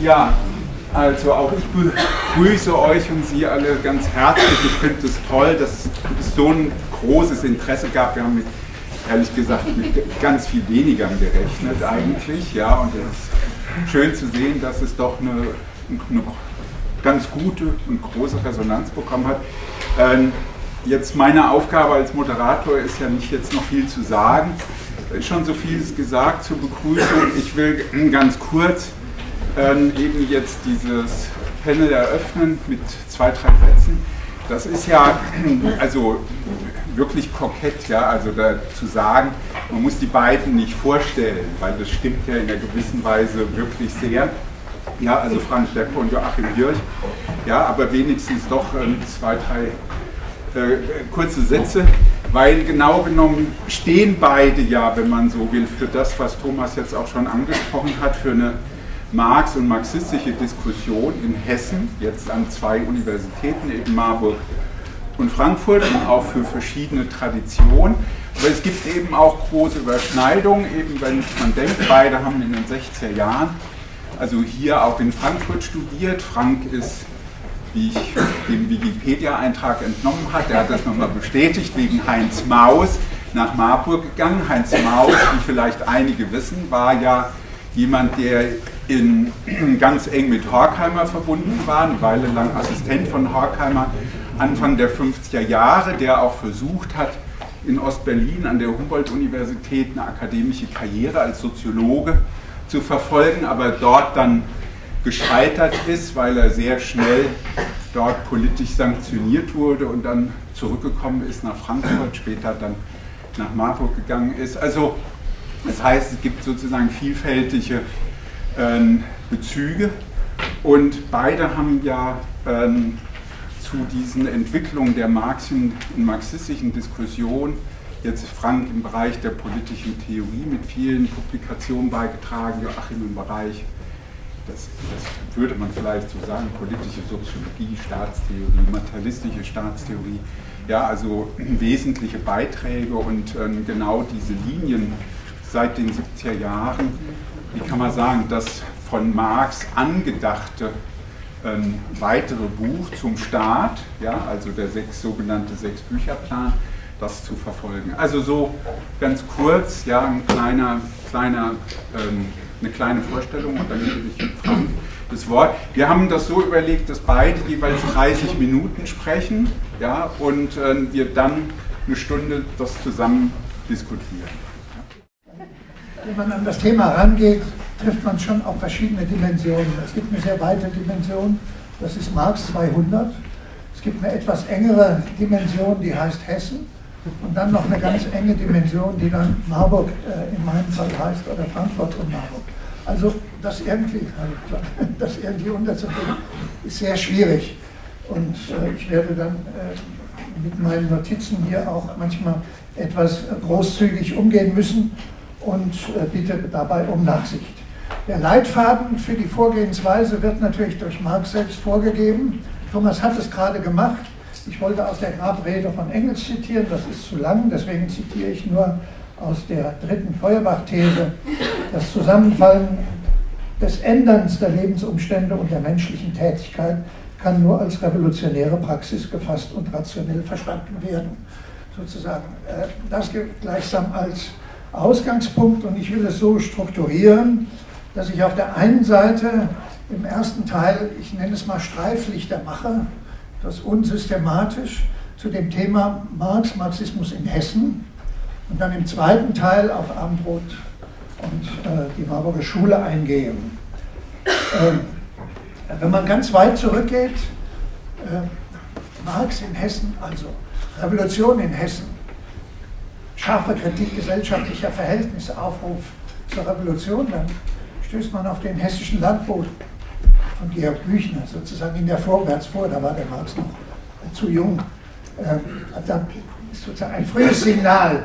Ja, also auch ich begrüße euch und Sie alle ganz herzlich. Ich finde es toll, dass es so ein großes Interesse gab. Wir haben mit, ehrlich gesagt mit ganz viel weniger gerechnet eigentlich. Ja, und es ist schön zu sehen, dass es doch eine, eine ganz gute und große Resonanz bekommen hat. Ähm, jetzt meine Aufgabe als Moderator ist ja nicht jetzt noch viel zu sagen. Schon so vieles gesagt zur Begrüßung. Ich will ganz kurz ähm, eben jetzt dieses Panel eröffnen mit zwei, drei Sätzen. Das ist ja also wirklich kokett, ja, also da zu sagen, man muss die beiden nicht vorstellen, weil das stimmt ja in einer gewissen Weise wirklich sehr. Ja, also Frank Deppe und Joachim Hirsch. Ja, aber wenigstens doch ähm, zwei, drei äh, kurze Sätze, weil genau genommen stehen beide ja, wenn man so will, für das, was Thomas jetzt auch schon angesprochen hat, für eine Marx und marxistische Diskussion in Hessen, jetzt an zwei Universitäten, eben Marburg und Frankfurt und auch für verschiedene Traditionen. Aber es gibt eben auch große Überschneidungen, eben wenn man denkt, beide haben in den 60er Jahren, also hier auch in Frankfurt studiert. Frank ist, wie ich dem Wikipedia-Eintrag entnommen habe, der hat das nochmal bestätigt, wegen Heinz Maus nach Marburg gegangen. Heinz Maus, wie vielleicht einige wissen, war ja jemand, der in, ganz eng mit Horkheimer verbunden war, eine Weile lang Assistent von Horkheimer, Anfang der 50er Jahre, der auch versucht hat, in Ostberlin an der Humboldt-Universität eine akademische Karriere als Soziologe zu verfolgen, aber dort dann gescheitert ist, weil er sehr schnell dort politisch sanktioniert wurde und dann zurückgekommen ist nach Frankfurt, später dann nach Marburg gegangen ist. Also das heißt, es gibt sozusagen vielfältige Bezüge. Und beide haben ja ähm, zu diesen Entwicklungen der Marxischen marxistischen Diskussion jetzt Frank im Bereich der politischen Theorie mit vielen Publikationen beigetragen, Joachim im Bereich, das, das würde man vielleicht so sagen, politische Soziologie, Staatstheorie, materialistische Staatstheorie, ja, also wesentliche Beiträge und ähm, genau diese Linien seit den 70er Jahren wie kann man sagen, das von Marx angedachte ähm, weitere Buch zum Staat, ja, also der sechs, sogenannte Sechs-Bücher-Plan, das zu verfolgen. Also so ganz kurz, ja, ein kleiner, kleiner, ähm, eine kleine Vorstellung und dann gebe ich Frank das Wort. Wir haben das so überlegt, dass beide jeweils 30 Minuten sprechen ja, und äh, wir dann eine Stunde das zusammen diskutieren wenn man an das Thema rangeht, trifft man schon auf verschiedene Dimensionen. Es gibt eine sehr weite Dimension, das ist Marx 200. Es gibt eine etwas engere Dimension, die heißt Hessen. Und dann noch eine ganz enge Dimension, die dann Marburg äh, in meinem Fall heißt oder Frankfurt und Marburg. Also das irgendwie, das irgendwie unterzubringen, ist sehr schwierig. Und äh, ich werde dann äh, mit meinen Notizen hier auch manchmal etwas großzügig umgehen müssen und äh, bitte dabei um Nachsicht. Der Leitfaden für die Vorgehensweise wird natürlich durch Marx selbst vorgegeben. Thomas hat es gerade gemacht. Ich wollte aus der Grabrede von Engels zitieren, das ist zu lang, deswegen zitiere ich nur aus der dritten Feuerbach-These. Das Zusammenfallen des Änderns der Lebensumstände und der menschlichen Tätigkeit kann nur als revolutionäre Praxis gefasst und rationell verstanden werden. Sozusagen äh, das gleichsam als Ausgangspunkt und ich will es so strukturieren, dass ich auf der einen Seite im ersten Teil, ich nenne es mal Streiflichter mache, das unsystematisch zu dem Thema Marx, Marxismus in Hessen und dann im zweiten Teil auf Abendrot und äh, die Marburger Schule eingehe. Ähm, wenn man ganz weit zurückgeht, äh, Marx in Hessen, also Revolution in Hessen, scharfe Kritik gesellschaftlicher Verhältnisse, Aufruf zur Revolution, dann stößt man auf den hessischen Landboten von Georg Büchner sozusagen in der Vorwärts vor, da war der Marx noch zu jung. Ähm, dann ist sozusagen ein frühes Signal.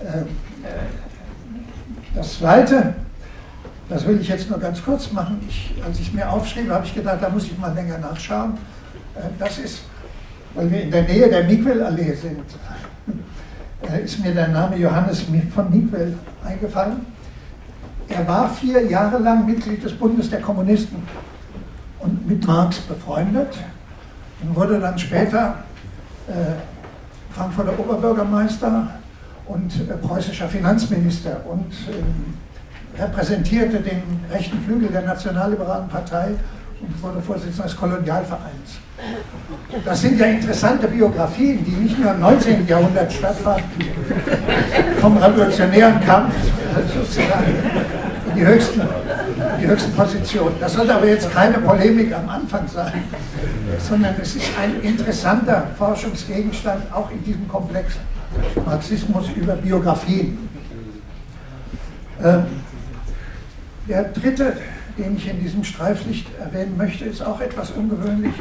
Ähm, das Zweite, das will ich jetzt nur ganz kurz machen, ich, als ich mir aufschrieb, habe ich gedacht, da muss ich mal länger nachschauen. Äh, das ist, weil wir in der Nähe der Migwell-Allee sind, ist mir der Name Johannes von Niedwell eingefallen. er war vier Jahre lang Mitglied des Bundes der Kommunisten und mit Marx befreundet und wurde dann später äh, Frankfurter Oberbürgermeister und äh, preußischer Finanzminister und äh, repräsentierte den rechten Flügel der Nationalliberalen Partei und wurde Vorsitzender des Kolonialvereins. Das sind ja interessante Biografien, die nicht nur im 19. Jahrhundert stattfanden, vom revolutionären Kampf sozusagen in die höchsten, die höchsten Positionen. Das sollte aber jetzt keine Polemik am Anfang sein, sondern es ist ein interessanter Forschungsgegenstand, auch in diesem Komplex Marxismus über Biografien. Ähm, der dritte, den ich in diesem Streiflicht erwähnen möchte, ist auch etwas ungewöhnlich.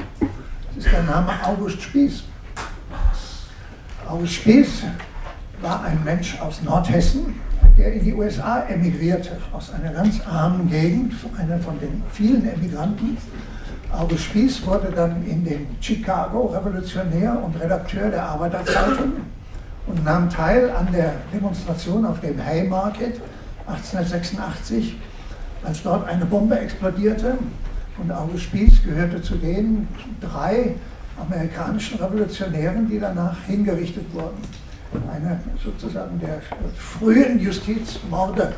Ist der Name August Spieß. August Spieß war ein Mensch aus Nordhessen, der in die USA emigrierte, aus einer ganz armen Gegend, einer von den vielen Emigranten. August Spieß wurde dann in den Chicago Revolutionär und Redakteur der Arbeiterzeitung und nahm teil an der Demonstration auf dem Haymarket 1886, als dort eine Bombe explodierte. Und August Spieß gehörte zu den drei amerikanischen Revolutionären, die danach hingerichtet wurden einer sozusagen der frühen Justizmorde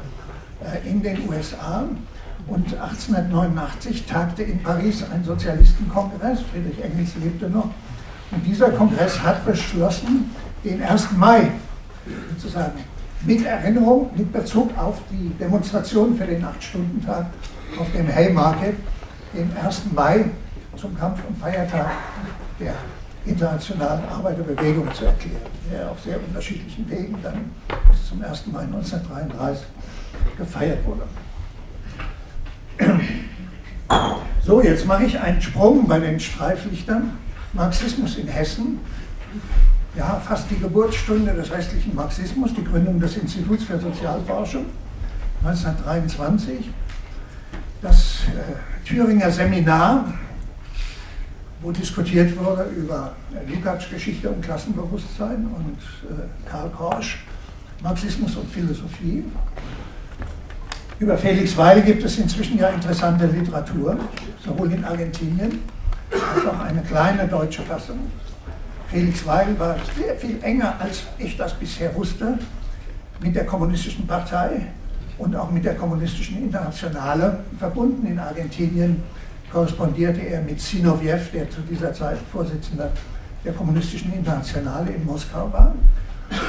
äh, in den USA. Und 1889 tagte in Paris ein Sozialistenkongress, Friedrich Engels lebte noch, und dieser Kongress hat beschlossen, den 1. Mai sozusagen mit Erinnerung, mit Bezug auf die Demonstration für den 8-Stunden-Tag auf dem Haymarket, den 1. Mai zum Kampf- und Feiertag der internationalen Arbeiterbewegung zu erklären, der auf sehr unterschiedlichen Wegen dann bis zum 1. Mai 1933 gefeiert wurde. So, jetzt mache ich einen Sprung bei den Streiflichtern. Marxismus in Hessen, ja, fast die Geburtsstunde des restlichen Marxismus, die Gründung des Instituts für Sozialforschung 1923, das äh, Thüringer Seminar wo diskutiert wurde über Lukács Geschichte und Klassenbewusstsein und äh, Karl Korsch, Marxismus und Philosophie. Über Felix Weil gibt es inzwischen ja interessante Literatur, sowohl in Argentinien als auch eine kleine deutsche Fassung. Felix Weil war sehr viel enger, als ich das bisher wusste, mit der Kommunistischen Partei und auch mit der Kommunistischen Internationale verbunden in Argentinien korrespondierte er mit Sinoviev, der zu dieser Zeit Vorsitzender der Kommunistischen Internationale in Moskau war.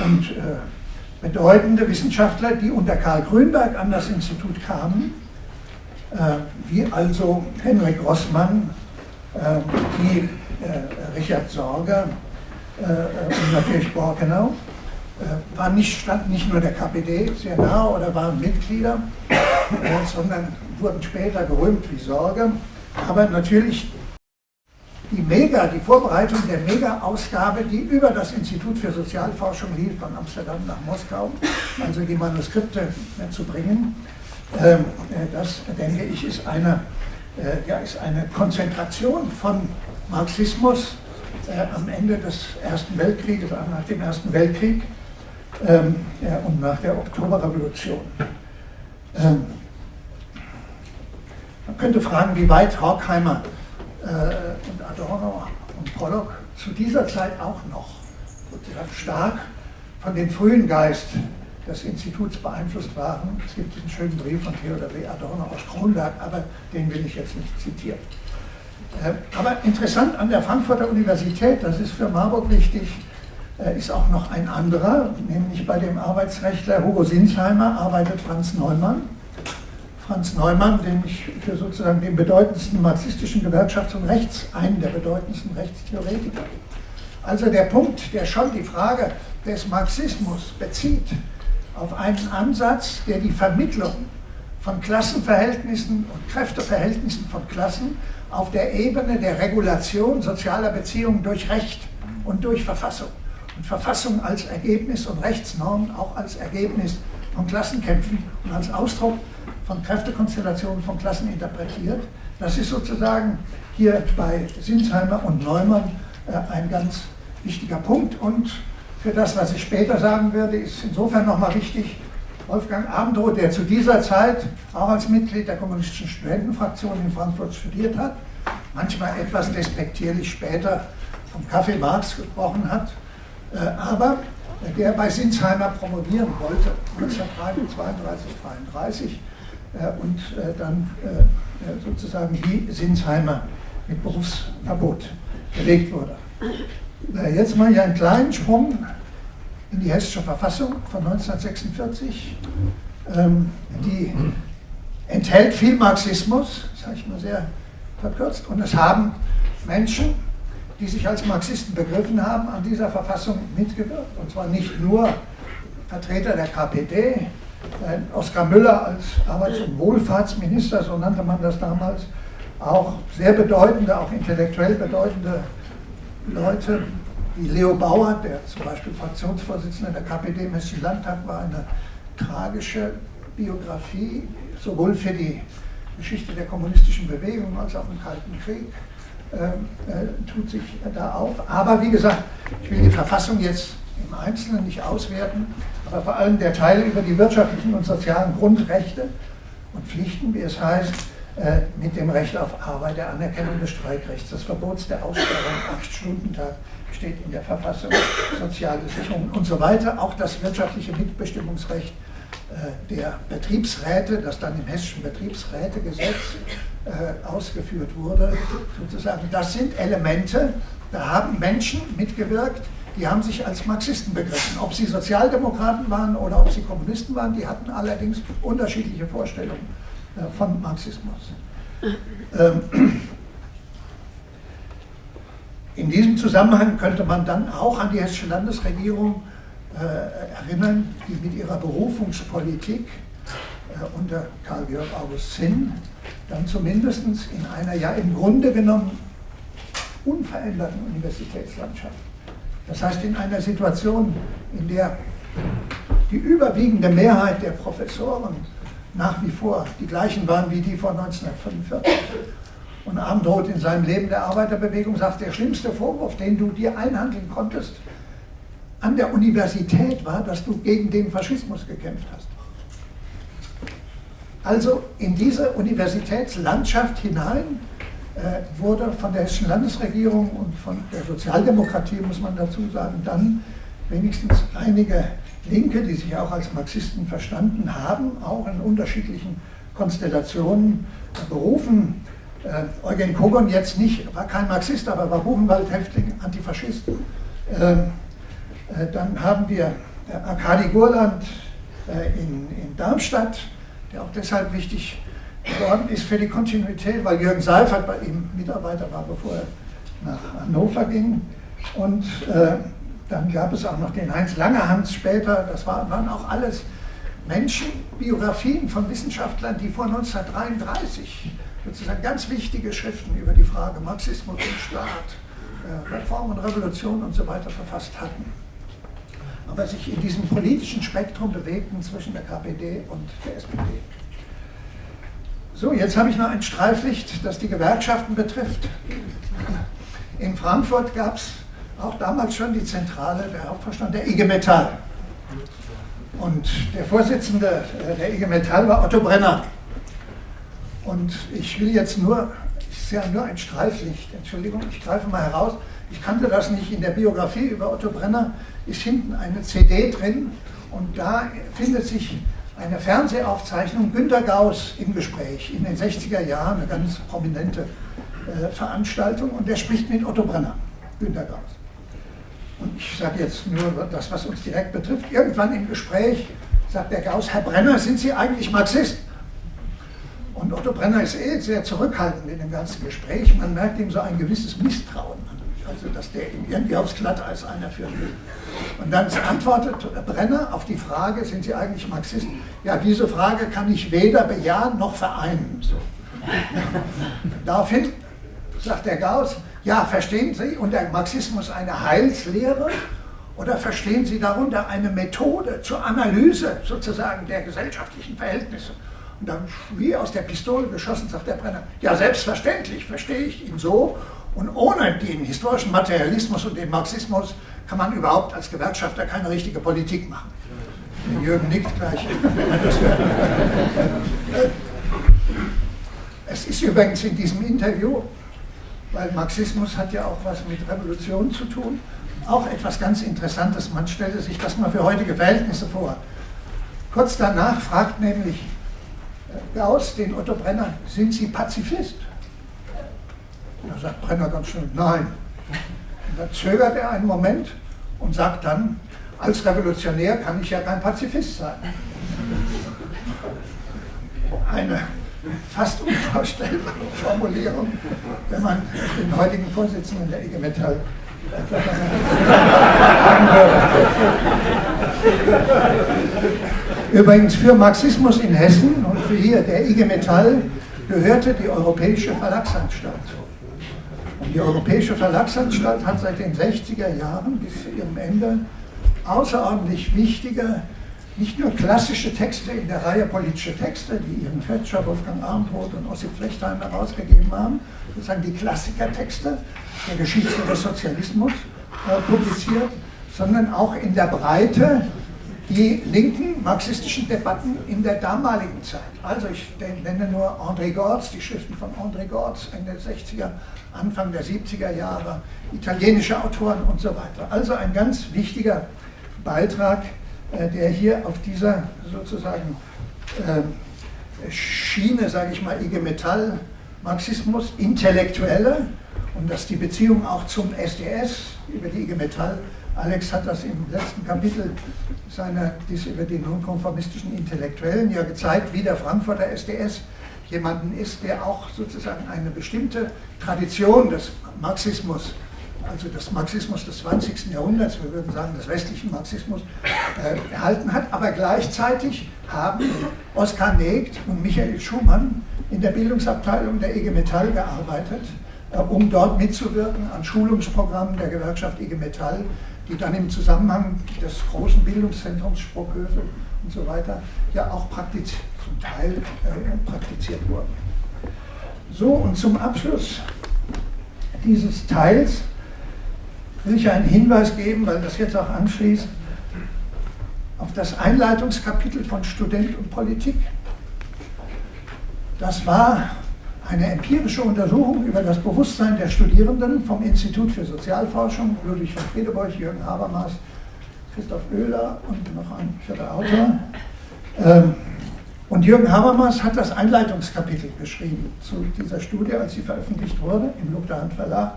Und äh, bedeutende Wissenschaftler, die unter Karl Grünberg an das Institut kamen, äh, wie also Henrik Grossmann, äh, wie äh, Richard Sorger äh, und natürlich Borkenau, äh, waren nicht, standen nicht nur der KPD sehr nahe oder waren Mitglieder, sondern wurden später gerühmt wie Sorger aber natürlich die Mega, die Vorbereitung der Mega-Ausgabe, die über das Institut für Sozialforschung lief, von Amsterdam nach Moskau, also die Manuskripte zu bringen, ähm, äh, das denke ich ist eine, äh, ja, ist eine Konzentration von Marxismus äh, am Ende des Ersten Weltkrieges, nach dem Ersten Weltkrieg ähm, und nach der Oktoberrevolution. Ähm, man könnte fragen, wie weit Horkheimer äh, und Adorno und Pollock zu dieser Zeit auch noch sozusagen stark von dem frühen Geist des Instituts beeinflusst waren. Es gibt diesen schönen Brief von Theodor W. Adorno aus Kronberg, aber den will ich jetzt nicht zitieren. Äh, aber interessant an der Frankfurter Universität, das ist für Marburg wichtig, ist auch noch ein anderer, nämlich bei dem Arbeitsrechtler Hugo Sinsheimer arbeitet Franz Neumann. Franz Neumann, den ich für sozusagen den bedeutendsten marxistischen Gewerkschafts- und Rechts, einen der bedeutendsten Rechtstheoretiker. Also der Punkt, der schon die Frage des Marxismus bezieht auf einen Ansatz, der die Vermittlung von Klassenverhältnissen und Kräfteverhältnissen von Klassen auf der Ebene der Regulation sozialer Beziehungen durch Recht und durch Verfassung und Verfassung als Ergebnis und Rechtsnormen auch als Ergebnis von Klassenkämpfen und als Ausdruck von Kräftekonstellationen von Klassen interpretiert. Das ist sozusagen hier bei Sinsheimer und Neumann äh, ein ganz wichtiger Punkt. Und für das, was ich später sagen werde, ist insofern nochmal wichtig, Wolfgang Abendroth, der zu dieser Zeit auch als Mitglied der kommunistischen Studentenfraktion in Frankfurt studiert hat, manchmal etwas despektierlich später vom Kaffee Marx gesprochen hat, aber der bei Sinsheimer promovieren wollte, 1932, 33, äh, und äh, dann sozusagen wie Sinsheimer mit Berufsverbot belegt wurde. Jetzt mache ich einen kleinen Sprung in die Hessische Verfassung von 1946. Ähm, die enthält viel Marxismus, habe ich mal sehr verkürzt, und es haben Menschen, die sich als Marxisten begriffen haben, an dieser Verfassung mitgewirkt. Und zwar nicht nur Vertreter der KPD, Oskar Müller als Arbeits- und Wohlfahrtsminister, so nannte man das damals, auch sehr bedeutende, auch intellektuell bedeutende Leute, wie Leo Bauer, der zum Beispiel Fraktionsvorsitzender der KPD im Hessischen Landtag war, eine tragische Biografie, sowohl für die Geschichte der kommunistischen Bewegung als auch im Kalten Krieg, tut sich da auf. Aber wie gesagt, ich will die Verfassung jetzt im Einzelnen nicht auswerten, aber vor allem der Teil über die wirtschaftlichen und sozialen Grundrechte und Pflichten, wie es heißt, äh, mit dem Recht auf Arbeit, der Anerkennung des Streikrechts, des Verbots der Aussperrung, Acht-Stunden-Tag steht in der Verfassung, soziale Sicherung und so weiter. Auch das wirtschaftliche Mitbestimmungsrecht äh, der Betriebsräte, das dann im hessischen Betriebsrätegesetz äh, ausgeführt wurde, sozusagen. Das sind Elemente, da haben Menschen mitgewirkt, die haben sich als Marxisten begriffen. Ob sie Sozialdemokraten waren oder ob sie Kommunisten waren, die hatten allerdings unterschiedliche Vorstellungen äh, von Marxismus. Ähm, in diesem Zusammenhang könnte man dann auch an die hessische Landesregierung äh, erinnern, die mit ihrer Berufungspolitik äh, unter Karl-Georg August Zinn dann zumindest in einer ja im Grunde genommen unveränderten Universitätslandschaft, das heißt in einer Situation, in der die überwiegende Mehrheit der Professoren nach wie vor die gleichen waren wie die vor 1945. Und Abendroth in seinem Leben der Arbeiterbewegung sagt, der schlimmste Vorwurf, den du dir einhandeln konntest an der Universität war, dass du gegen den Faschismus gekämpft hast. Also in diese Universitätslandschaft hinein äh, wurde von der hessischen Landesregierung und von der Sozialdemokratie, muss man dazu sagen, dann wenigstens einige Linke, die sich auch als Marxisten verstanden haben, auch in unterschiedlichen Konstellationen berufen. Äh, Eugen Kogon jetzt nicht, war kein Marxist, aber war Buchenwald-Häftling, Antifaschist. Ähm, äh, dann haben wir äh, Arkadi Gurland äh, in, in Darmstadt, der auch deshalb wichtig geworden ist für die Kontinuität, weil Jürgen Seifert bei ihm Mitarbeiter war, bevor er nach Hannover ging. Und äh, dann gab es auch noch den Heinz Langerhans später. Das war, waren auch alles Menschen, Biografien von Wissenschaftlern, die vor 1933 sozusagen ganz wichtige Schriften über die Frage Marxismus und Staat, äh, Reform und Revolution und so weiter verfasst hatten. Aber sich in diesem politischen Spektrum bewegten zwischen der KPD und der SPD. So, jetzt habe ich noch ein Streiflicht, das die Gewerkschaften betrifft. In Frankfurt gab es auch damals schon die Zentrale, der Hauptverstand der IG Metall. Und der Vorsitzende äh, der IG Metall war Otto Brenner. Und ich will jetzt nur, ich sehe nur ein Streiflicht, Entschuldigung, ich greife mal heraus. Ich kannte das nicht in der Biografie über Otto Brenner, ist hinten eine CD drin und da findet sich eine Fernsehaufzeichnung Günter Gauss im Gespräch in den 60er Jahren, eine ganz prominente äh, Veranstaltung und der spricht mit Otto Brenner, Günter Gauss. Und ich sage jetzt nur das, was uns direkt betrifft. Irgendwann im Gespräch sagt der Gauss, Herr Brenner, sind Sie eigentlich Marxist? Und Otto Brenner ist eh sehr zurückhaltend in dem ganzen Gespräch. Man merkt ihm so ein gewisses Misstrauen an. Also, dass der ihm irgendwie aufs Glatteis einer will. Und dann antwortet Brenner auf die Frage, sind Sie eigentlich Marxist? Ja, diese Frage kann ich weder bejahen noch vereinen. So. Daraufhin sagt der Gauss, ja, verstehen Sie unter Marxismus eine Heilslehre oder verstehen Sie darunter eine Methode zur Analyse sozusagen der gesellschaftlichen Verhältnisse? Und dann wie aus der Pistole geschossen sagt der Brenner, ja selbstverständlich verstehe ich ihn so und ohne den historischen Materialismus und den Marxismus kann man überhaupt als Gewerkschafter keine richtige Politik machen. Der Jürgen nickt gleich. Es ist übrigens in diesem Interview, weil Marxismus hat ja auch was mit Revolution zu tun, auch etwas ganz Interessantes. Man stelle sich das mal für heutige Verhältnisse vor. Kurz danach fragt nämlich Gauss den Otto Brenner, sind Sie Pazifist? Da sagt Brenner ganz schnell, nein. Und dann zögert er einen Moment und sagt dann, als Revolutionär kann ich ja kein Pazifist sein. Eine fast unvorstellbare Formulierung, wenn man den heutigen Vorsitzenden der IG Metall Übrigens für Marxismus in Hessen und für hier der IG Metall gehörte die Europäische Verlagsanstalt. Die Europäische Verlagsanstalt hat seit den 60er Jahren bis zu ihrem Ende außerordentlich wichtige, nicht nur klassische Texte in der Reihe politische Texte, die Ihren Fetscher, Wolfgang Arndt und Ossip Flechtheim herausgegeben haben, sozusagen die Klassikertexte der Geschichte des Sozialismus äh, publiziert, sondern auch in der Breite die linken marxistischen Debatten in der damaligen Zeit. Also ich nenne nur André Gortz, die Schriften von André Gortz Ende der 60er, Anfang der 70er Jahre, italienische Autoren und so weiter. Also ein ganz wichtiger Beitrag, äh, der hier auf dieser sozusagen äh, Schiene, sage ich mal, IG Metall, Marxismus, Intellektuelle und dass die Beziehung auch zum SDS über die IG Metall Alex hat das im letzten Kapitel seiner, dies über die nonkonformistischen Intellektuellen ja gezeigt, wie der Frankfurter SDS jemanden ist, der auch sozusagen eine bestimmte Tradition des Marxismus, also des Marxismus des 20. Jahrhunderts, wir würden sagen des westlichen Marxismus, äh, erhalten hat, aber gleichzeitig haben Oskar Negt und Michael Schumann in der Bildungsabteilung der IG Metall gearbeitet, äh, um dort mitzuwirken an Schulungsprogrammen der Gewerkschaft IG Metall, die dann im Zusammenhang des großen Bildungszentrums Sprockhövel und so weiter ja auch praktiz zum Teil äh, praktiziert wurden. So, und zum Abschluss dieses Teils will ich einen Hinweis geben, weil das jetzt auch anschließt, auf das Einleitungskapitel von Student und Politik. Das war eine empirische Untersuchung über das Bewusstsein der Studierenden vom Institut für Sozialforschung, Ludwig von Friedeburg, Jürgen Habermas, Christoph Oehler und noch ein vierter Autor. Ähm, und Jürgen Habermas hat das Einleitungskapitel geschrieben zu dieser Studie, als sie veröffentlicht wurde im Luchterhand Verlag.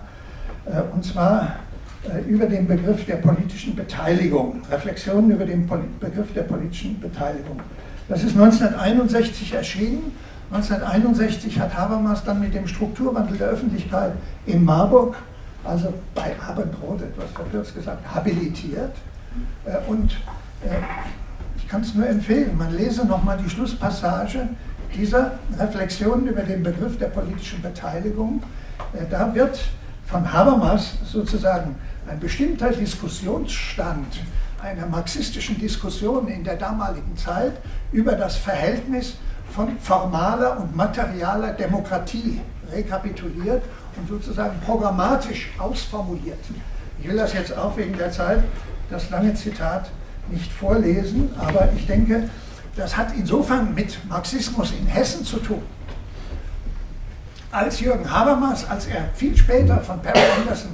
Äh, und zwar äh, über den Begriff der politischen Beteiligung, Reflexionen über den Begriff der politischen Beteiligung. Das ist 1961 erschienen 1961 hat Habermas dann mit dem Strukturwandel der Öffentlichkeit in Marburg, also bei Abendrot etwas verkürzt gesagt, habilitiert. Äh, und äh, ich kann es nur empfehlen, man lese nochmal die Schlusspassage dieser Reflexion über den Begriff der politischen Beteiligung. Äh, da wird von Habermas sozusagen ein bestimmter Diskussionsstand einer marxistischen Diskussion in der damaligen Zeit über das Verhältnis von formaler und materialer Demokratie rekapituliert und sozusagen programmatisch ausformuliert. Ich will das jetzt auch wegen der Zeit, das lange Zitat, nicht vorlesen, aber ich denke, das hat insofern mit Marxismus in Hessen zu tun. Als Jürgen Habermas, als er viel später von Perry Anderson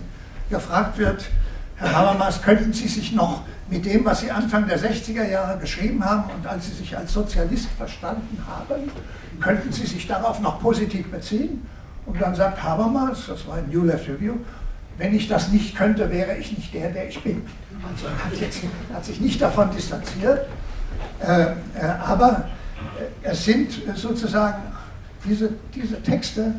gefragt wird, Herr Habermas, könnten Sie sich noch mit dem, was Sie Anfang der 60er Jahre geschrieben haben und als Sie sich als Sozialist verstanden haben, könnten Sie sich darauf noch positiv beziehen? Und dann sagt Habermas, das war ein New Left Review, wenn ich das nicht könnte, wäre ich nicht der, der ich bin. Also er hat, jetzt, hat sich nicht davon distanziert, äh, äh, aber äh, es sind sozusagen diese, diese Texte,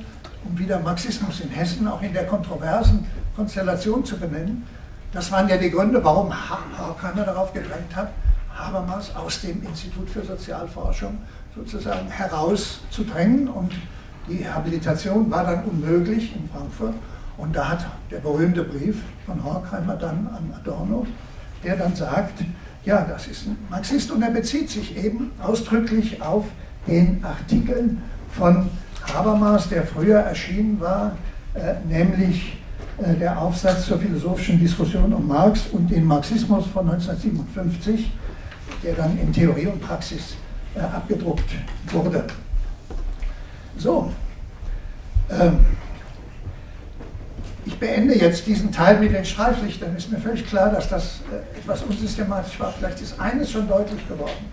um wieder Marxismus in Hessen auch in der kontroversen Konstellation zu benennen, das waren ja die Gründe, warum Horkheimer darauf gedrängt hat, Habermas aus dem Institut für Sozialforschung sozusagen herauszudrängen. Und die Habilitation war dann unmöglich in Frankfurt. Und da hat der berühmte Brief von Horkheimer dann an Adorno, der dann sagt, ja, das ist ein Marxist und er bezieht sich eben ausdrücklich auf den Artikel von Habermas, der früher erschienen war, äh, nämlich der Aufsatz zur philosophischen Diskussion um Marx und den Marxismus von 1957, der dann in Theorie und Praxis äh, abgedruckt wurde. So, ähm, ich beende jetzt diesen Teil mit den Streiflichtern. Ist mir völlig klar, dass das äh, etwas unsystematisch war. Vielleicht ist eines schon deutlich geworden.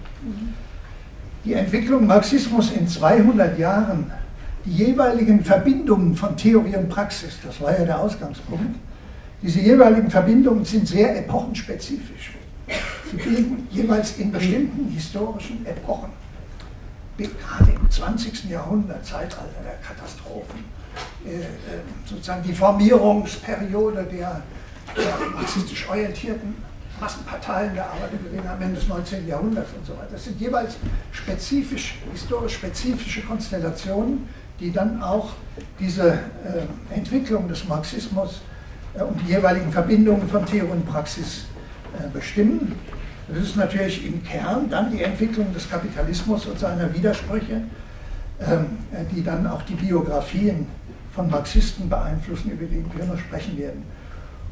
Die Entwicklung Marxismus in 200 Jahren, die jeweiligen Verbindungen von Theorie und Praxis, das war ja der Ausgangspunkt, diese jeweiligen Verbindungen sind sehr epochenspezifisch. Sie bilden jeweils in bestimmten historischen Epochen, gerade im 20. Jahrhundert, Zeitalter der Katastrophen, äh, äh, sozusagen die Formierungsperiode der, marxistisch orientierten Massenparteien der Arbeiterbewegung am Ende des 19. Jahrhunderts und so weiter. Das sind jeweils spezifisch, historisch spezifische Konstellationen, die dann auch diese äh, Entwicklung des Marxismus äh, und die jeweiligen Verbindungen von Theorie und Praxis äh, bestimmen. Das ist natürlich im Kern dann die Entwicklung des Kapitalismus und seiner Widersprüche, ähm, äh, die dann auch die Biografien von Marxisten beeinflussen, über die wir noch sprechen werden.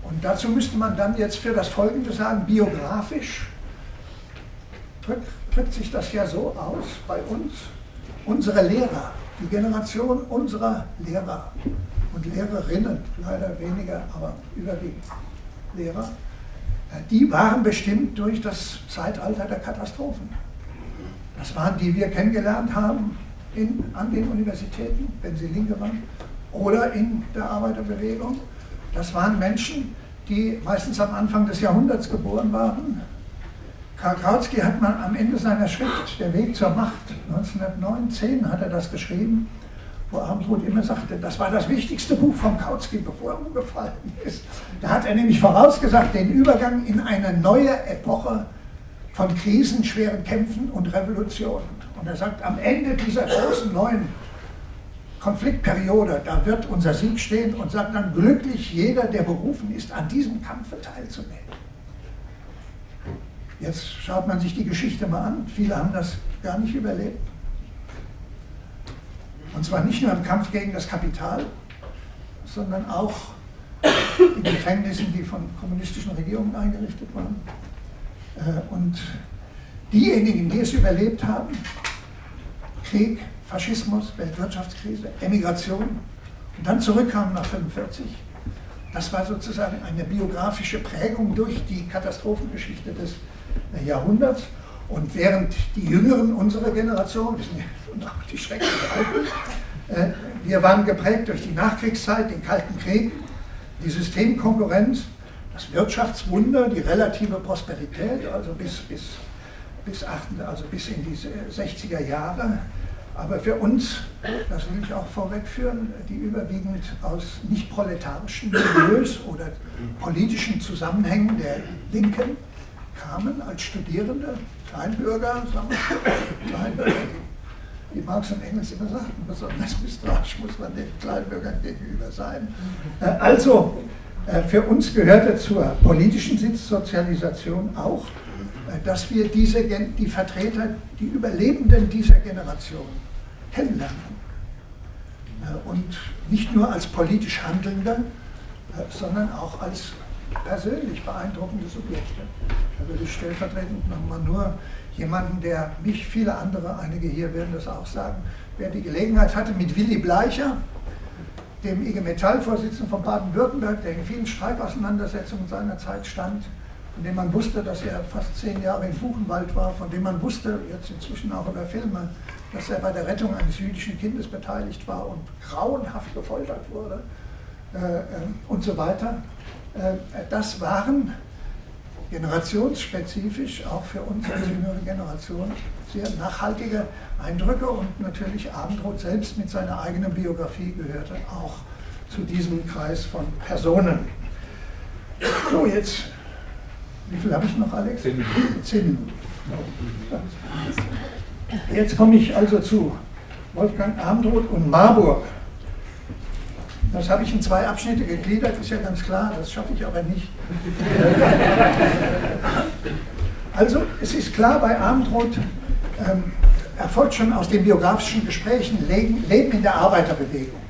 Und dazu müsste man dann jetzt für das Folgende sagen, biografisch drückt, drückt sich das ja so aus bei uns, unsere Lehrer, die Generation unserer Lehrer und Lehrerinnen, leider weniger, aber überwiegend Lehrer, die waren bestimmt durch das Zeitalter der Katastrophen. Das waren die wir kennengelernt haben in, an den Universitäten, wenn sie Linke waren, oder in der Arbeiterbewegung. Das waren Menschen, die meistens am Anfang des Jahrhunderts geboren waren. Karl Kautsky hat mal am Ende seiner Schrift Der Weg zur Macht, 1909, hat er das geschrieben, wo Abendroth immer sagte, das war das wichtigste Buch von Kautsky, bevor er umgefallen ist. Da hat er nämlich vorausgesagt, den Übergang in eine neue Epoche von Krisen, schweren Kämpfen und Revolutionen. Und er sagt, am Ende dieser großen neuen Konfliktperiode, da wird unser Sieg stehen und sagt dann glücklich jeder, der berufen ist, an diesem Kampfe teilzunehmen. Jetzt schaut man sich die Geschichte mal an. Viele haben das gar nicht überlebt. Und zwar nicht nur im Kampf gegen das Kapital, sondern auch in Gefängnissen, die von kommunistischen Regierungen eingerichtet waren. Äh, und diejenigen, die es überlebt haben, Krieg, Faschismus, Weltwirtschaftskrise, Emigration und dann zurückkamen nach 1945, das war sozusagen eine biografische Prägung durch die Katastrophengeschichte des Jahrhunderts. Und während die Jüngeren unserer Generation, und auch die schrecklichen Alten, äh, wir waren geprägt durch die Nachkriegszeit, den Kalten Krieg, die Systemkonkurrenz, das Wirtschaftswunder, die relative Prosperität, also bis, bis, bis, 8, also bis in die 60er Jahre. Aber für uns, das will ich auch vorwegführen, die überwiegend aus nicht proletarischen Milieus oder politischen Zusammenhängen der Linken kamen als Studierende, Kleinbürger, sagen wir, Kleinbürger, wie Marx und Engels immer sagten, besonders misstrauisch muss man den Kleinbürgern gegenüber sein. Äh, also, äh, für uns gehörte zur politischen Sitzsozialisation auch, äh, dass wir diese, die Vertreter, die Überlebenden dieser Generation kennenlernen. Und nicht nur als politisch Handelnde, sondern auch als persönlich beeindruckende Subjekte. Da würde ich stellvertretend nochmal nur jemanden, der mich, viele andere, einige hier werden das auch sagen, wer die Gelegenheit hatte, mit Willy Bleicher, dem IG Metall-Vorsitzenden von Baden-Württemberg, der in vielen Streikauseinandersetzungen seiner Zeit stand, von dem man wusste, dass er fast zehn Jahre in Buchenwald war, von dem man wusste, jetzt inzwischen auch über Filme, dass er bei der Rettung eines jüdischen Kindes beteiligt war und grauenhaft gefoltert wurde äh, äh, und so weiter. Äh, das waren generationsspezifisch, auch für uns als jüngere Generation, sehr nachhaltige Eindrücke und natürlich Abendroth selbst mit seiner eigenen Biografie gehörte auch zu diesem Kreis von Personen. So, jetzt, wie viel habe ich noch, Alex? Zehn Minuten. Zehn Minuten. Jetzt komme ich also zu Wolfgang Abendroth und Marburg. Das habe ich in zwei Abschnitte gegliedert, ist ja ganz klar, das schaffe ich aber nicht. Also, es ist klar, bei Abendroth ähm, erfolgt schon aus den biografischen Gesprächen Leben in der Arbeiterbewegung,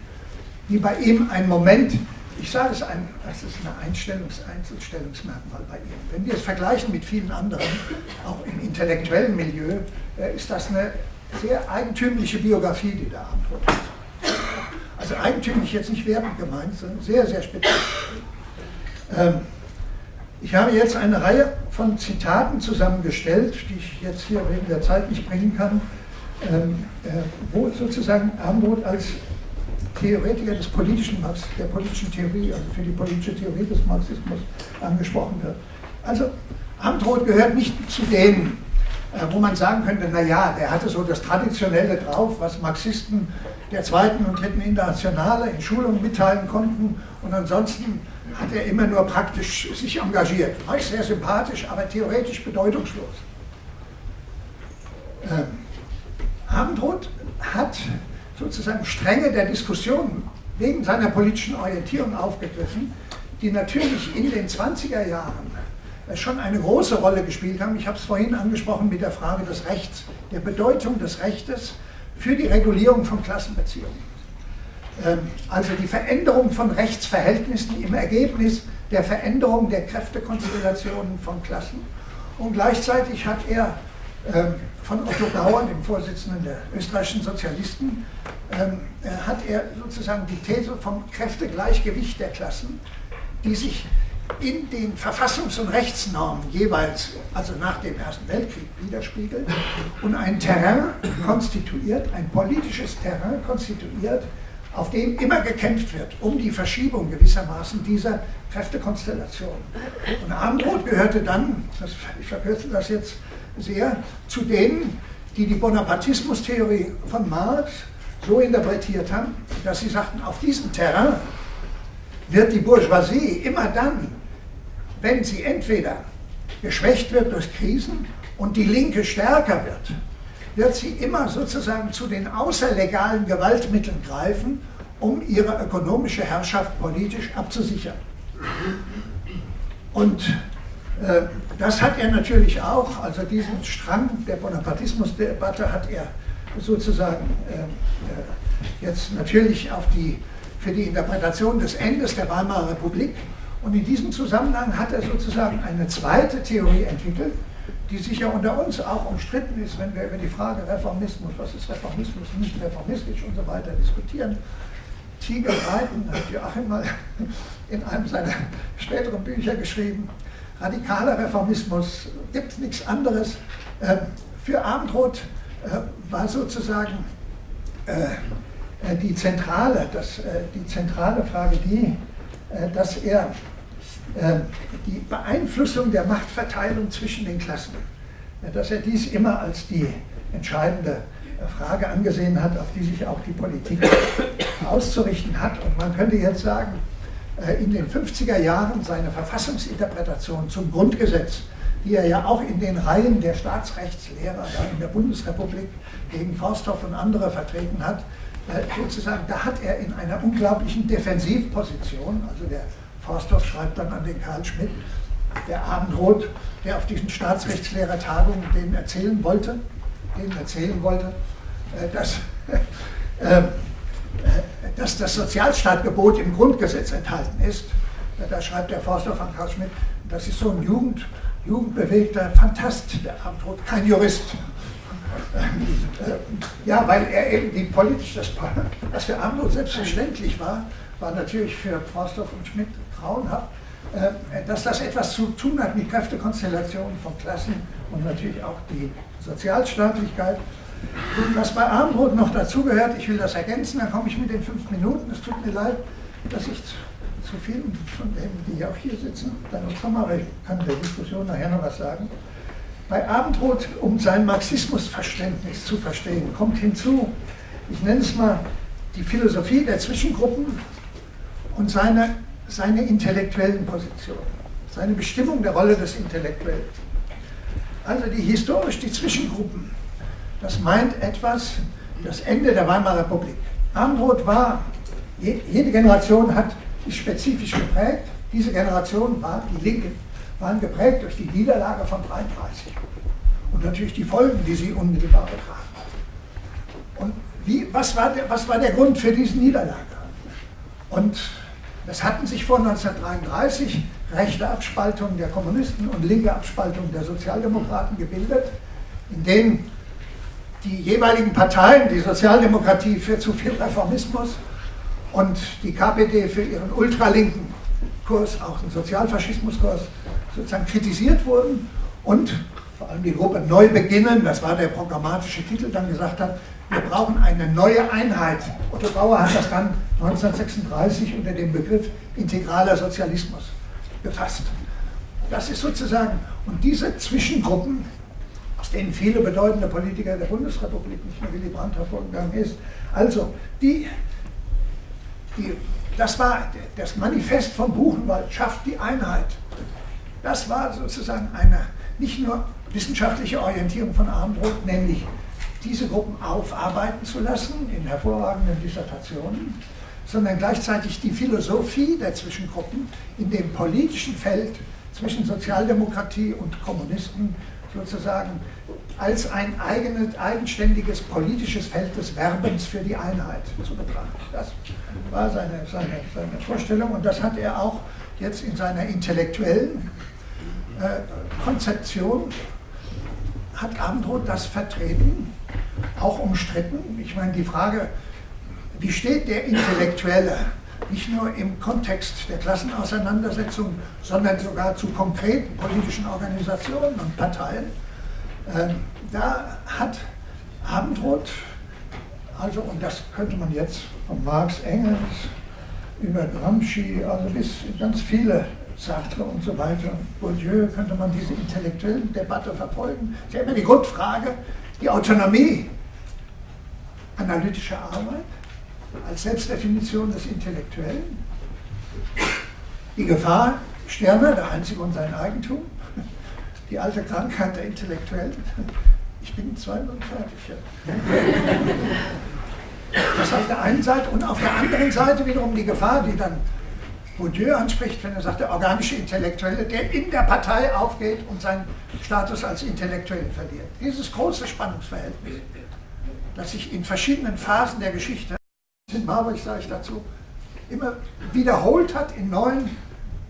wie bei ihm ein Moment ich sage es, ein, das ist ein Einstellungs Einzelstellungsmerkmal bei ihm. Wenn wir es vergleichen mit vielen anderen, auch im intellektuellen Milieu, äh, ist das eine sehr eigentümliche Biografie, die der Abendrot hat. Also eigentümlich jetzt nicht wertend gemeint, sondern sehr, sehr speziell. Ähm, ich habe jetzt eine Reihe von Zitaten zusammengestellt, die ich jetzt hier wegen der Zeit nicht bringen kann, ähm, äh, wo sozusagen Abendroth als Theoretiker des politischen Marx, der politischen Theorie, also für die politische Theorie des Marxismus angesprochen wird. Also Abendroth gehört nicht zu denen, wo man sagen könnte, naja, der hatte so das Traditionelle drauf, was Marxisten der zweiten und dritten Internationale in Schulungen mitteilen konnten und ansonsten hat er immer nur praktisch sich engagiert. War sehr sympathisch, aber theoretisch bedeutungslos. Ähm, Abendroth hat sozusagen Stränge der Diskussion wegen seiner politischen Orientierung aufgegriffen, die natürlich in den 20er Jahren schon eine große Rolle gespielt haben. Ich habe es vorhin angesprochen mit der Frage des Rechts, der Bedeutung des Rechtes für die Regulierung von Klassenbeziehungen. Ähm, also die Veränderung von Rechtsverhältnissen im Ergebnis der Veränderung der Kräftekonstellationen von Klassen. Und gleichzeitig hat er ähm, von Otto Bauer, dem Vorsitzenden der österreichischen Sozialisten, ähm, äh, hat er sozusagen die These vom Kräftegleichgewicht der Klassen, die sich in den Verfassungs- und Rechtsnormen jeweils, also nach dem Ersten Weltkrieg, widerspiegelt und ein Terrain konstituiert, ein politisches Terrain konstituiert, auf dem immer gekämpft wird, um die Verschiebung gewissermaßen dieser Kräftekonstellation. Und Abendroth gehörte dann, das, ich verkürze das jetzt sehr, zu denen, die die Bonapartismus-Theorie von Marx so interpretiert haben, dass sie sagten, auf diesem Terrain wird die Bourgeoisie immer dann, wenn sie entweder geschwächt wird durch Krisen und die Linke stärker wird, wird sie immer sozusagen zu den außerlegalen Gewaltmitteln greifen, um ihre ökonomische Herrschaft politisch abzusichern. Und äh, das hat er natürlich auch, also diesen Strang der Bonapartismusdebatte hat er sozusagen äh, äh, jetzt natürlich auf die, für die Interpretation des Endes der Weimarer Republik und in diesem Zusammenhang hat er sozusagen eine zweite Theorie entwickelt, die sicher unter uns auch umstritten ist, wenn wir über die Frage Reformismus, was ist Reformismus, nicht reformistisch und so weiter diskutieren. Tiger reiten, hat Joachim mal in einem seiner späteren Bücher geschrieben, radikaler Reformismus, gibt nichts anderes. Ähm, für Abendroth äh, war sozusagen äh, die zentrale, das, äh, die zentrale Frage die, dass er die Beeinflussung der Machtverteilung zwischen den Klassen, dass er dies immer als die entscheidende Frage angesehen hat, auf die sich auch die Politik auszurichten hat. Und man könnte jetzt sagen, äh, in den 50er Jahren seine Verfassungsinterpretation zum Grundgesetz, die er ja auch in den Reihen der Staatsrechtslehrer in der Bundesrepublik gegen Forsthoff und andere vertreten hat, äh, sozusagen, da hat er in einer unglaublichen Defensivposition, also der Forsthoff schreibt dann an den Karl Schmidt, der Abendroth, der auf diesen Staatsrechtslehrertagungen denen erzählen wollte, denen erzählen wollte, äh, dass, äh, äh, dass das Sozialstaatgebot im Grundgesetz enthalten ist. Da schreibt der Forsthoff an Karl Schmidt, das ist so ein Jugend, jugendbewegter Fantast, der Abendroth, kein Jurist. Ja, weil er eben die politisch, das, was für Abendroth selbstverständlich war, war natürlich für Forsthoff und Schmidt grauenhaft, äh, dass das etwas zu tun hat mit Kräftekonstellationen von Klassen und natürlich auch die Sozialstaatlichkeit. Und was bei Abendbrot noch dazugehört, ich will das ergänzen, dann komme ich mit den fünf Minuten. Es tut mir leid, dass ich zu vielen von denen, die auch hier sitzen, dann noch komme, aber ich kann der Diskussion nachher noch was sagen. Bei Abendrot, um sein Marxismusverständnis zu verstehen, kommt hinzu, ich nenne es mal die Philosophie der Zwischengruppen und seine seine intellektuellen Positionen, seine Bestimmung der Rolle des Intellektuellen. Also die historisch die Zwischengruppen, das meint etwas das Ende der Weimarer Republik. Abendroth war, jede Generation hat ist spezifisch geprägt. Diese Generation war, die Linken, waren geprägt durch die Niederlage von 33 und natürlich die Folgen, die sie unmittelbar betrafen. Und wie, was, war der, was war der Grund für diese Niederlage? Und Es hatten sich vor 1933 rechte Abspaltungen der Kommunisten und linke Abspaltungen der Sozialdemokraten gebildet, in denen die jeweiligen Parteien, die Sozialdemokratie für zu viel Reformismus und die KPD für ihren ultralinken Kurs, auch den Sozialfaschismuskurs, sozusagen kritisiert wurden und vor allem die Gruppe Neu beginnen, das war der programmatische Titel, dann gesagt hat, wir brauchen eine neue Einheit. Otto Bauer hat das dann 1936 unter dem Begriff integraler Sozialismus befasst. Das ist sozusagen, und diese Zwischengruppen, aus denen viele bedeutende Politiker der Bundesrepublik, nicht nur Willy Brandt hervorgegangen ist, also die, die, das war das Manifest von Buchenwald, schafft die Einheit. Das war sozusagen eine nicht nur wissenschaftliche Orientierung von Abendroth, nämlich diese Gruppen aufarbeiten zu lassen in hervorragenden Dissertationen, sondern gleichzeitig die Philosophie der Zwischengruppen in dem politischen Feld zwischen Sozialdemokratie und Kommunisten sozusagen als ein eigenes, eigenständiges politisches Feld des Werbens für die Einheit zu betrachten. Das war seine, seine, seine Vorstellung und das hat er auch jetzt in seiner intellektuellen Konzeption, hat Abendroth das vertreten auch umstritten. Ich meine, die Frage, wie steht der Intellektuelle nicht nur im Kontext der Klassenauseinandersetzung, sondern sogar zu konkreten politischen Organisationen und Parteien, äh, da hat Abendroth, also, und das könnte man jetzt von Marx, Engels über Gramsci, also bis ganz viele Sartre und so weiter, Bourdieu, könnte man diese intellektuelle Debatte verfolgen. Das ist ja immer die Grundfrage, die Autonomie analytischer Arbeit als Selbstdefinition des Intellektuellen, die Gefahr, Sterne, der Einzige und sein Eigentum, die alte Krankheit der Intellektuellen. Ich bin zwei und fertig. Das auf der einen Seite und auf der anderen Seite wiederum die Gefahr, die dann Bourdieu anspricht, wenn er sagt, der organische Intellektuelle, der in der Partei aufgeht und seinen Status als Intellektuellen verliert. Dieses große Spannungsverhältnis, das sich in verschiedenen Phasen der Geschichte, in Marburg sage ich dazu, immer wiederholt hat in neuen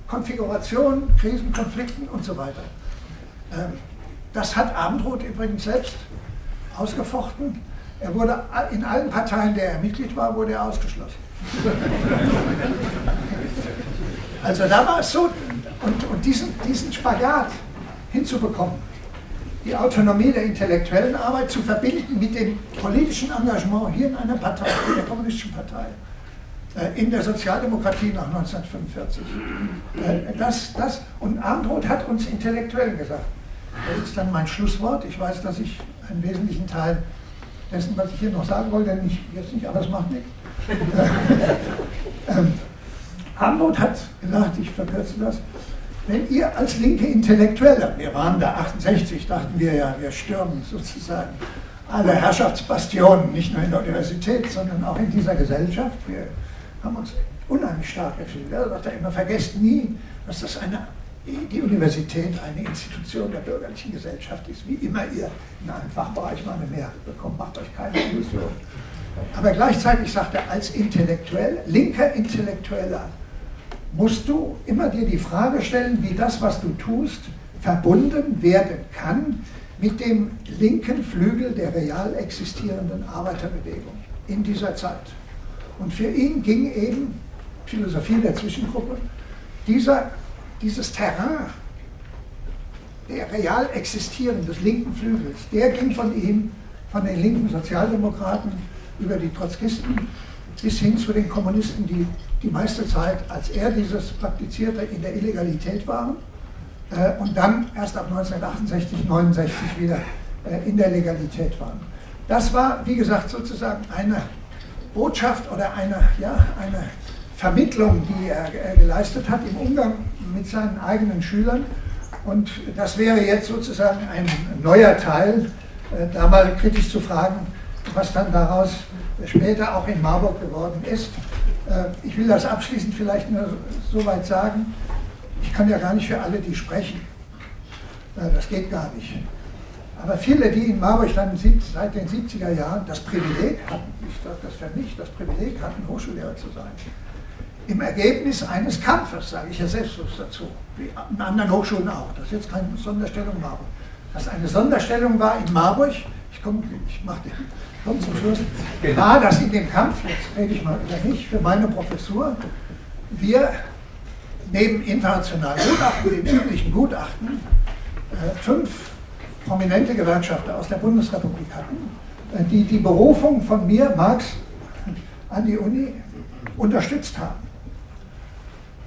Konfigurationen, Krisen, Konflikten und so weiter. Ähm, das hat Abendroth übrigens selbst ausgefochten. Er wurde in allen Parteien, der er Mitglied war, wurde er ausgeschlossen. Also da war es so, und, und diesen, diesen Spagat hinzubekommen, die Autonomie der intellektuellen Arbeit zu verbinden mit dem politischen Engagement hier in einer Partei, in der Kommunistischen Partei, äh, in der Sozialdemokratie nach 1945. Äh, das, das, und Abendroth hat uns Intellektuellen gesagt. Das ist dann mein Schlusswort. Ich weiß, dass ich einen wesentlichen Teil dessen, was ich hier noch sagen wollte, nicht, jetzt nicht, aber es macht nichts. Arnold hat gesagt, ich verkürze das, wenn ihr als linke Intellektuelle, wir waren da 68, dachten wir ja, wir stürmen sozusagen alle Herrschaftsbastionen, nicht nur in der Universität, sondern auch in dieser Gesellschaft. Wir haben uns unheimlich stark gefühlt. Er sagt immer, vergesst nie, dass das eine, die Universität eine Institution der bürgerlichen Gesellschaft ist. Wie immer ihr in einem Fachbereich mal eine Mehrheit bekommt, macht euch keine Illusion. Aber gleichzeitig sagt er, als Intellektuell, linker Intellektueller, musst du immer dir die Frage stellen, wie das, was du tust, verbunden werden kann mit dem linken Flügel der real existierenden Arbeiterbewegung in dieser Zeit. Und für ihn ging eben Philosophie der Zwischengruppe dieser, dieses Terrain der real existierenden, des linken Flügels, der ging von ihm, von den linken Sozialdemokraten über die Trotzkisten bis hin zu den Kommunisten, die die meiste Zeit, als er dieses praktizierte, in der Illegalität waren äh, und dann erst ab 1968, 69 wieder äh, in der Legalität waren. Das war, wie gesagt, sozusagen eine Botschaft oder eine, ja, eine Vermittlung, die er, er geleistet hat im Umgang mit seinen eigenen Schülern. Und das wäre jetzt sozusagen ein neuer Teil, äh, da mal kritisch zu fragen, was dann daraus später auch in Marburg geworden ist. Äh, ich will das abschließend vielleicht nur so weit sagen, ich kann ja gar nicht für alle die sprechen. Äh, das geht gar nicht. Aber viele, die in Marburg dann seit den 70er Jahren das Privileg hatten, ich sage das für mich, das Privileg hatten, Hochschullehrer zu sein, im Ergebnis eines Kampfes, sage ich ja selbstlos dazu, wie an anderen Hochschulen auch. Das ist jetzt keine Sonderstellung Marburg. Das eine Sonderstellung war in Marburg, ich komme ich mach den, komm zum Schluss, war, dass in dem Kampf, jetzt rede ich mal über mich, für meine Professur, wir neben internationalen Gutachten, den üblichen Gutachten, äh, fünf prominente Gewerkschafter aus der Bundesrepublik hatten, äh, die die Berufung von mir, Marx, an die Uni unterstützt haben.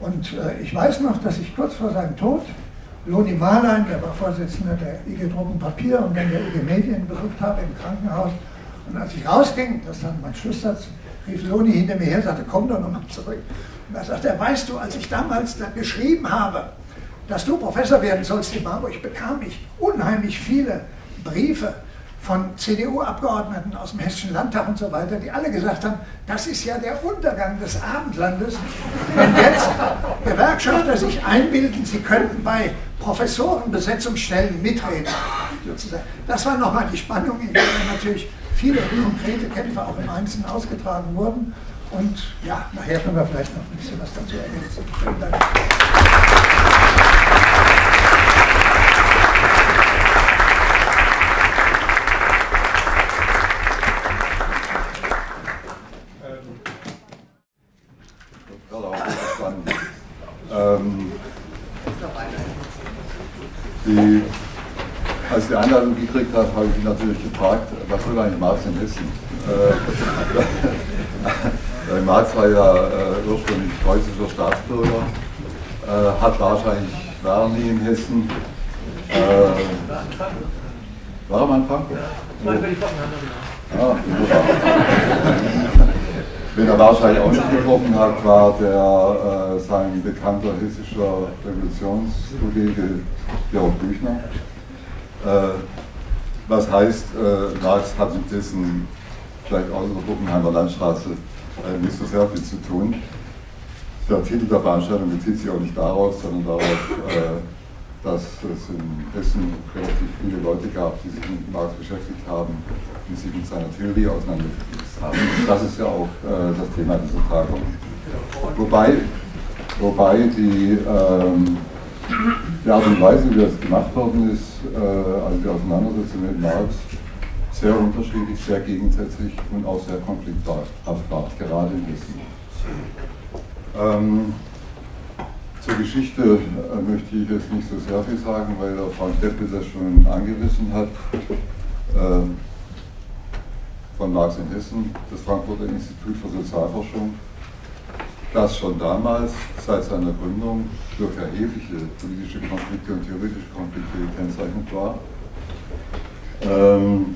Und äh, ich weiß noch, dass ich kurz vor seinem Tod Loni Marlein, der war Vorsitzender der IG Drucken Papier und dann der IG Medien besucht habe im Krankenhaus. Und als ich rausging, das dann mein Schlusssatz, rief Loni hinter mir her und sagte, komm doch nochmal zurück. Und da sagte er, weißt du, als ich damals da geschrieben habe, dass du Professor werden sollst in Marburg, bekam ich unheimlich viele Briefe von CDU-Abgeordneten aus dem Hessischen Landtag und so weiter, die alle gesagt haben, das ist ja der Untergang des Abendlandes, wenn jetzt Gewerkschafter sich einbilden, sie könnten bei Professorenbesetzungsstellen mitreden. Das war nochmal die Spannung, in der natürlich viele konkrete Kämpfe auch im Einzelnen ausgetragen wurden. Und ja, nachher können wir vielleicht noch ein bisschen was dazu ergänzen. Vielen Dank. Ähm, die, als ich die Einladung gekriegt habe, habe ich mich natürlich gefragt, was will eigentlich Marx in Hessen? Äh, Marx war ja äh, ursprünglich preußischer Staatsbürger, äh, hat wahrscheinlich, war nie in Hessen. Äh, war am Anfang? Ja, ah, Wen er wahrscheinlich auch nicht getroffen hat, war der, äh, sein bekannter hessischer Revolutionskollege Georg Büchner. Äh, was heißt, äh, Marx hat mit dessen, vielleicht außer der Bockenheimer Landstraße, äh, nicht so sehr viel zu tun. Der Titel der Veranstaltung bezieht sich auch nicht daraus, sondern darauf, äh, dass es in Hessen relativ viele Leute gab, die sich mit Marx beschäftigt haben, die sich mit seiner Theorie auseinandergesetzt haben. Das ist ja auch äh, das Thema dieser Tagung. Wobei, wobei die, ähm, die Art und Weise, wie das gemacht worden ist, äh, also die Auseinandersetzung mit Marx, sehr unterschiedlich, sehr gegensätzlich und auch sehr konflikthaft war, gerade in Hessen. Ähm, zur Geschichte äh, möchte ich jetzt nicht so sehr viel sagen, weil der Frank Deppe das schon angerissen hat. Ähm, von Marx in Hessen, das Frankfurter Institut für Sozialforschung, das schon damals, seit seiner Gründung, durch erhebliche politische Konflikte und theoretische Konflikte gekennzeichnet war. Ähm,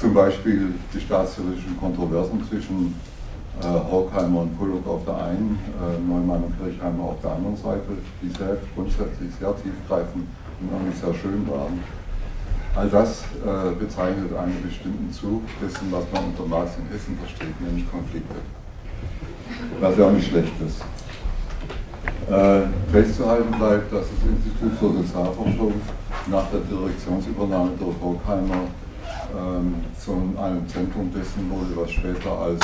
zum Beispiel die staatstheoretischen Kontroversen zwischen äh, Horkheimer und Pollock auf der einen, äh, Neumann und Kirchheimer auf der anderen Seite, die selbst grundsätzlich sehr tiefgreifend und auch nicht sehr schön waren. All das äh, bezeichnet einen bestimmten Zug dessen, was man unter Marx in Hessen versteht, nämlich Konflikte. Was ja auch nicht schlecht ist. Äh, festzuhalten bleibt, dass das Institut für Sozialforschung nach der Direktionsübernahme durch Horkheimer ähm, zu einem Zentrum dessen wurde, was später als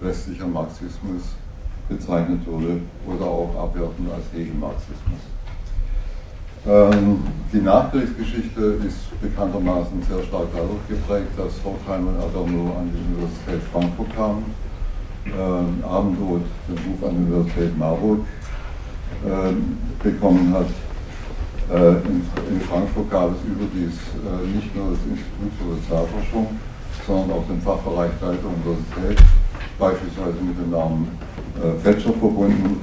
westlicher Marxismus bezeichnet wurde oder auch abwertend als Hegelmarxismus. Ähm, die Nachkriegsgeschichte ist bekanntermaßen sehr stark dadurch geprägt, dass Horkheimer und Adorno an die Universität Frankfurt kamen, ähm, Abendrot den Ruf an die Universität Marburg ähm, bekommen hat. Äh, in, in, Frankfurt gab es überdies äh, nicht nur das Institut für Sozialforschung, sondern auch den Fachbereich Leiter Universität beispielsweise mit dem Namen äh, Fetscher verbunden,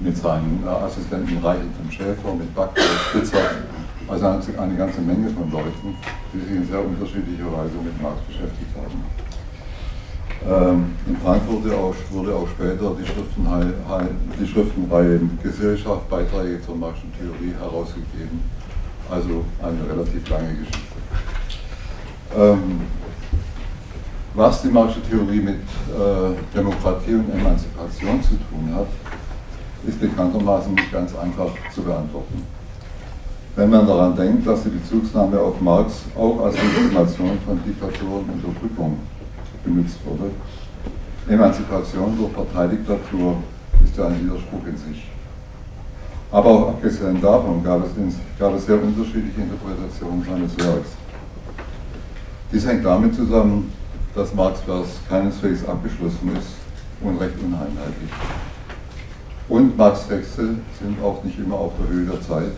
mit seinen äh, Assistenten Reichelten Schäfer, mit Backhaus, Spitzer, also eine ganze Menge von Leuten, die sich in sehr unterschiedlicher Weise mit Marx beschäftigt haben. Ähm, in Frankfurt wurde auch, wurde auch später die, Schriftenreihe, die Schriftenreihe Gesellschaft, Beiträge zur Marxischen Theorie herausgegeben. Also eine relativ lange Geschichte. Ähm, was die Marxische Theorie mit äh, Demokratie und Emanzipation zu tun hat, ist bekanntermaßen nicht ganz einfach zu beantworten. Wenn man daran denkt, dass die Bezugsnahme auf Marx auch als Legitimation von Diktatur und Unterdrückung benutzt wurde. Emanzipation durch Parteidiktatur ist ja ein Widerspruch in sich. Aber auch abgesehen davon gab es, gab es sehr unterschiedliche Interpretationen seines Werks. Dies hängt damit zusammen, dass Marx Vers keineswegs abgeschlossen ist und recht uneinheitlich. Und Marx Texte sind auch nicht immer auf der Höhe der Zeit.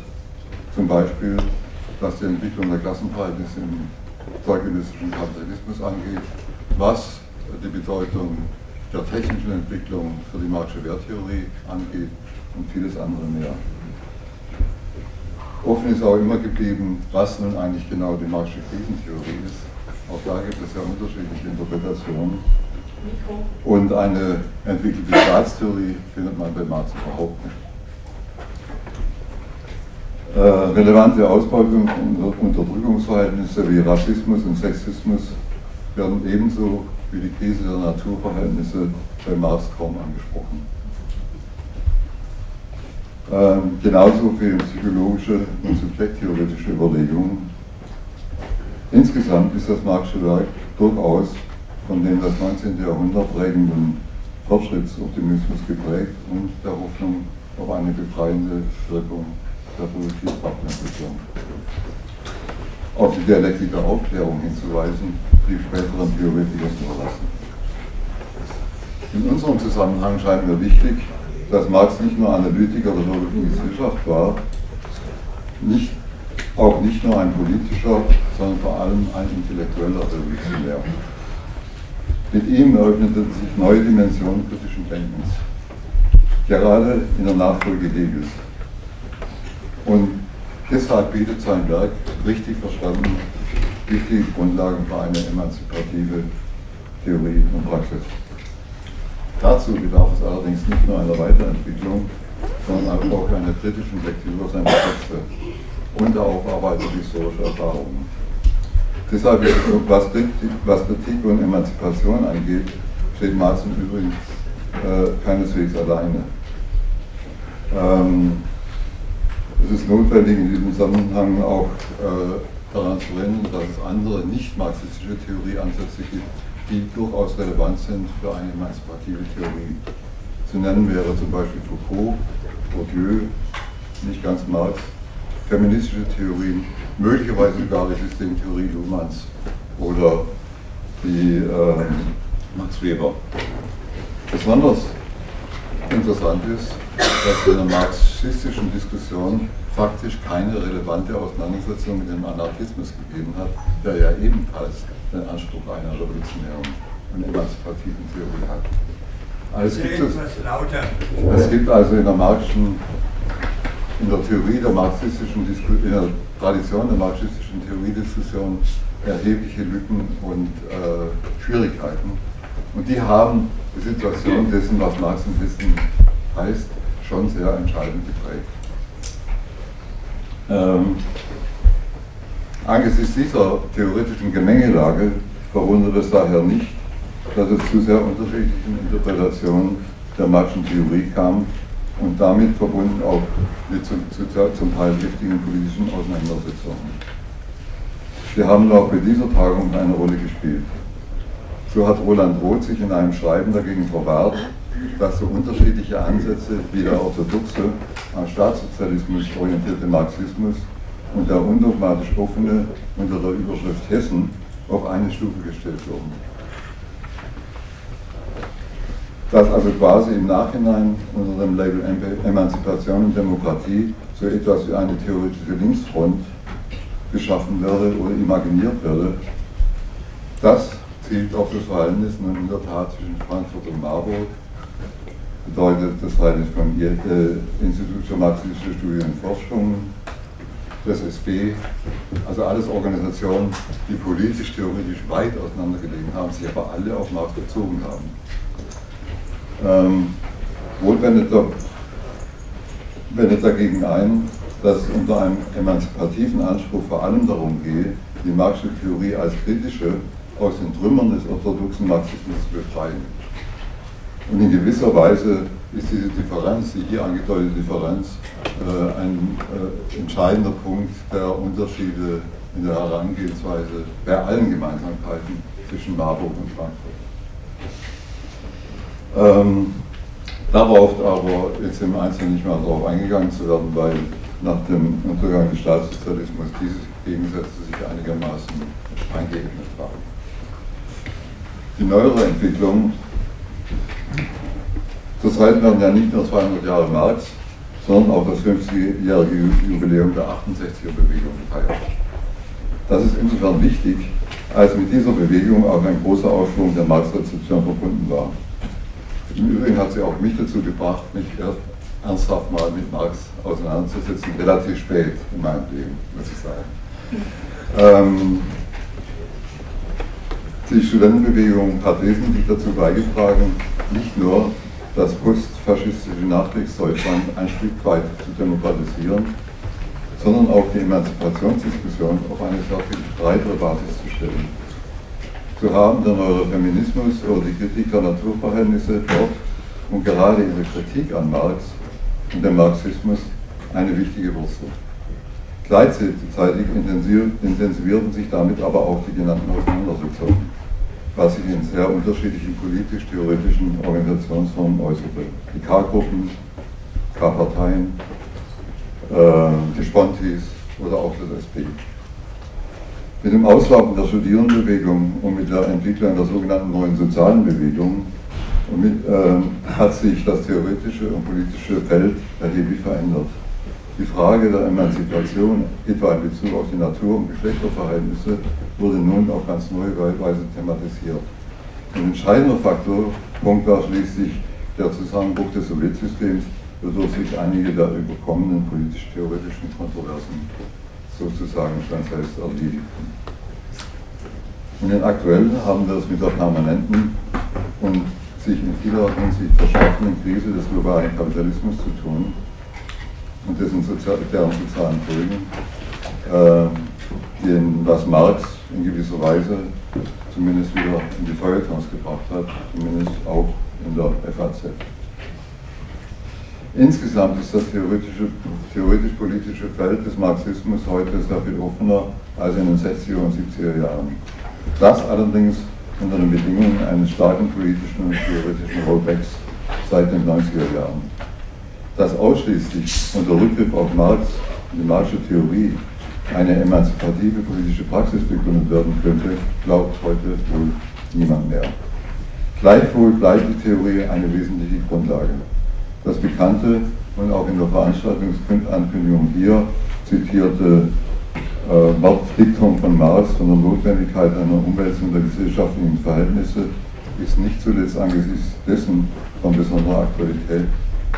Zum Beispiel, was die Entwicklung der Klassenverhältnisse im zeitgenössischen Kapitalismus angeht, was die Bedeutung der technischen Entwicklung für die Marxische Werttheorie angeht und vieles andere mehr. Offen ist auch immer geblieben, was nun eigentlich genau die Marxische Krisentheorie ist. Auch da gibt es ja unterschiedliche Interpretationen. Und eine entwickelte Staatstheorie findet man bei Marx überhaupt nicht. Äh, relevante Ausbeutung und Unterdrückungsverhältnisse wie Rassismus und Sexismus werden ebenso wie die Krise der Naturverhältnisse bei Marx kaum angesprochen. Ähm, genauso wie psychologische und subjekttheoretische Überlegungen. Insgesamt ist das Marxische Werk durchaus von dem das 19. Jahrhundert prägenden Fortschrittsoptimismus geprägt und der Hoffnung auf eine befreiende Wirkung der Produktivkraftentwicklung. Auf die Dialektik der Aufklärung hinzuweisen, die späteren Theoretiker zu verlassen. In unserem Zusammenhang scheint mir wichtig, dass Marx nicht nur Analytiker der Wirtschaftswissenschaft war, nicht, auch nicht nur ein politischer, sondern vor allem ein intellektueller Revolutionär. Mit ihm eröffneten sich neue Dimensionen kritischen Denkens, gerade in der Nachfolge Hegels. Und deshalb bietet sein Werk, richtig verstanden, wichtige Grundlagen für eine emanzipative Theorie und Praxis. Dazu bedarf es allerdings nicht nur einer Weiterentwicklung, sondern auch einer kritischen Lektüre seiner Texte und der Aufarbeitung historischer Erfahrungen. Deshalb was Kritik, was Kritik und Emanzipation angeht, steht Marx im Übrigen äh, keineswegs alleine. Ähm, es ist notwendig, in diesem Zusammenhang auch äh, daran zu erinnern, dass es andere nicht-marxistische Theorieansätze gibt, die durchaus relevant sind für eine emanzipative Theorie. Zu nennen wäre zum Beispiel Foucault, Bourdieu, nicht ganz Marx, feministische Theorien, möglicherweise sogar die Systemtheorie Luhmanns oder die äh, Max Weber. Besonders interessant ist, dass es in der marxistischen Diskussion faktisch keine relevante Auseinandersetzung mit dem Anarchismus gegeben hat, der ja ebenfalls den Anspruch einer revolutionären und emanzipativen Theorie hat. Also es, gibt es, es gibt also in der marxischen in der Theorie der marxistischen in der Tradition der marxistischen Theoriediskussion erhebliche Lücken und äh, Schwierigkeiten. Und die haben die Situation dessen, was Marx im Wissen heißt, schon sehr entscheidend geprägt. Ähm, angesichts dieser theoretischen Gemengelage verwundert es daher nicht, dass es zu sehr unterschiedlichen Interpretationen der Marxischen Theorie kam und damit verbunden auch mit zu, zu, zum Teil giftigen politischen Auseinandersetzungen. Sie haben auch bei dieser Tagung eine Rolle gespielt. So hat Roland Roth sich in einem Schreiben dagegen verwahrt, dass so unterschiedliche Ansätze wie der orthodoxe, am Staatssozialismus orientierte Marxismus und der undogmatisch offene unter der Überschrift Hessen auf eine Stufe gestellt wurden. Dass also quasi im Nachhinein unter dem Label Emanzipation und Demokratie so etwas wie eine theoretische Linksfront geschaffen werde oder imaginiert werde, das zielt auf das Verhältnis nun in der Tat zwischen Frankfurt und Marburg, bedeutet das Verhältnis vom äh, Institut für marxistische Studien und Forschung, des SB, also alles Organisationen, die politisch, theoretisch weit auseinandergelegen haben, sich aber alle auf Marx bezogen haben ähm, Wohl wendet, wendet dagegen ein, dass es unter einem emanzipativen Anspruch vor allem darum gehe, die Marxische Theorie als kritische aus den Trümmern des orthodoxen Marxismus zu befreien. Und in gewisser Weise ist diese Differenz, die hier angedeutete Differenz, äh, ein äh, entscheidender Punkt der Unterschiede in der Herangehensweise bei allen Gemeinsamkeiten zwischen Marburg und Frankfurt. Ähm, Darauf aber jetzt im Einzelnen nicht mehr darauf eingegangen zu werden, weil nach dem Untergang des Staatssozialismus diese Gegensätze sich einigermaßen eingeebnet haben. Die neuere Entwicklung, zurzeit werden ja nicht nur 200 Jahre Marx, sondern auch das 50-jährige Jubiläum der 68er-Bewegung gefeiert. Das ist insofern wichtig, als mit dieser Bewegung auch ein großer Aufschwung der Marx-Rezeption verbunden war. Im Übrigen hat sie auch mich dazu gebracht, mich ernsthaft mal mit Marx auseinanderzusetzen, relativ spät in meinem Leben, muss ich sagen. Ähm, die Studentenbewegung hat wesentlich dazu beigetragen, nicht nur das postfaschistische Nachkriegsdeutschland ein Stück weit zu demokratisieren, sondern auch die Emanzipationsdiskussion auf eine sehr viel breitere Basis zu stellen. So haben der neue Feminismus oder die Kritik der Naturverhältnisse dort und gerade ihre Kritik an Marx und dem Marxismus eine wichtige Wurzel. Gleichzeitig intensivierten sich damit aber auch die genannten Auseinandersetzungen, was sich in sehr unterschiedlichen politisch-theoretischen Organisationsformen äußerte. Die K-Gruppen, K-Parteien, äh, die Spontis oder auch das SP. Mit dem Auslaufen der Studierendenbewegung und mit der Entwicklung der sogenannten neuen sozialen Bewegung mit, äh, hat sich das theoretische und politische Feld erheblich verändert. Die Frage der Emanzipation, etwa in Bezug auf die Natur- und Geschlechterverhältnisse, wurde nun auf ganz neue Weise thematisiert. Ein entscheidender Faktor, Punkt war schließlich der Zusammenbruch des Sowjetsystems, wodurch sich einige der überkommenen politisch-theoretischen Kontroversen sozusagen schon selbst erledigten. Und den aktuellen haben wir es mit der permanenten und sich in vieler Hinsicht verschärfenden Krise des globalen Kapitalismus zu tun, und dessen Sozial deren sozialen Folgen, äh, den, was Marx in gewisser Weise zumindest wieder in die Feuertons gebracht hat, zumindest auch in der FAZ. Insgesamt ist das theoretisch-politische Feld des Marxismus heute sehr viel offener als in den 60er und 70er Jahren. Das allerdings unter den Bedingungen eines starken politischen und theoretischen Rollbacks seit den 90er Jahren dass ausschließlich unter Rückgriff auf Marx und die Marxische Theorie eine emanzipative politische Praxis begründet werden könnte, glaubt heute wohl niemand mehr. Gleichwohl bleibt die Theorie eine wesentliche Grundlage. Das bekannte und auch in der Veranstaltungsankündigung hier zitierte äh, von Marx von der Notwendigkeit einer Umwälzung der gesellschaftlichen Verhältnisse ist nicht zuletzt angesichts dessen von besonderer Aktualität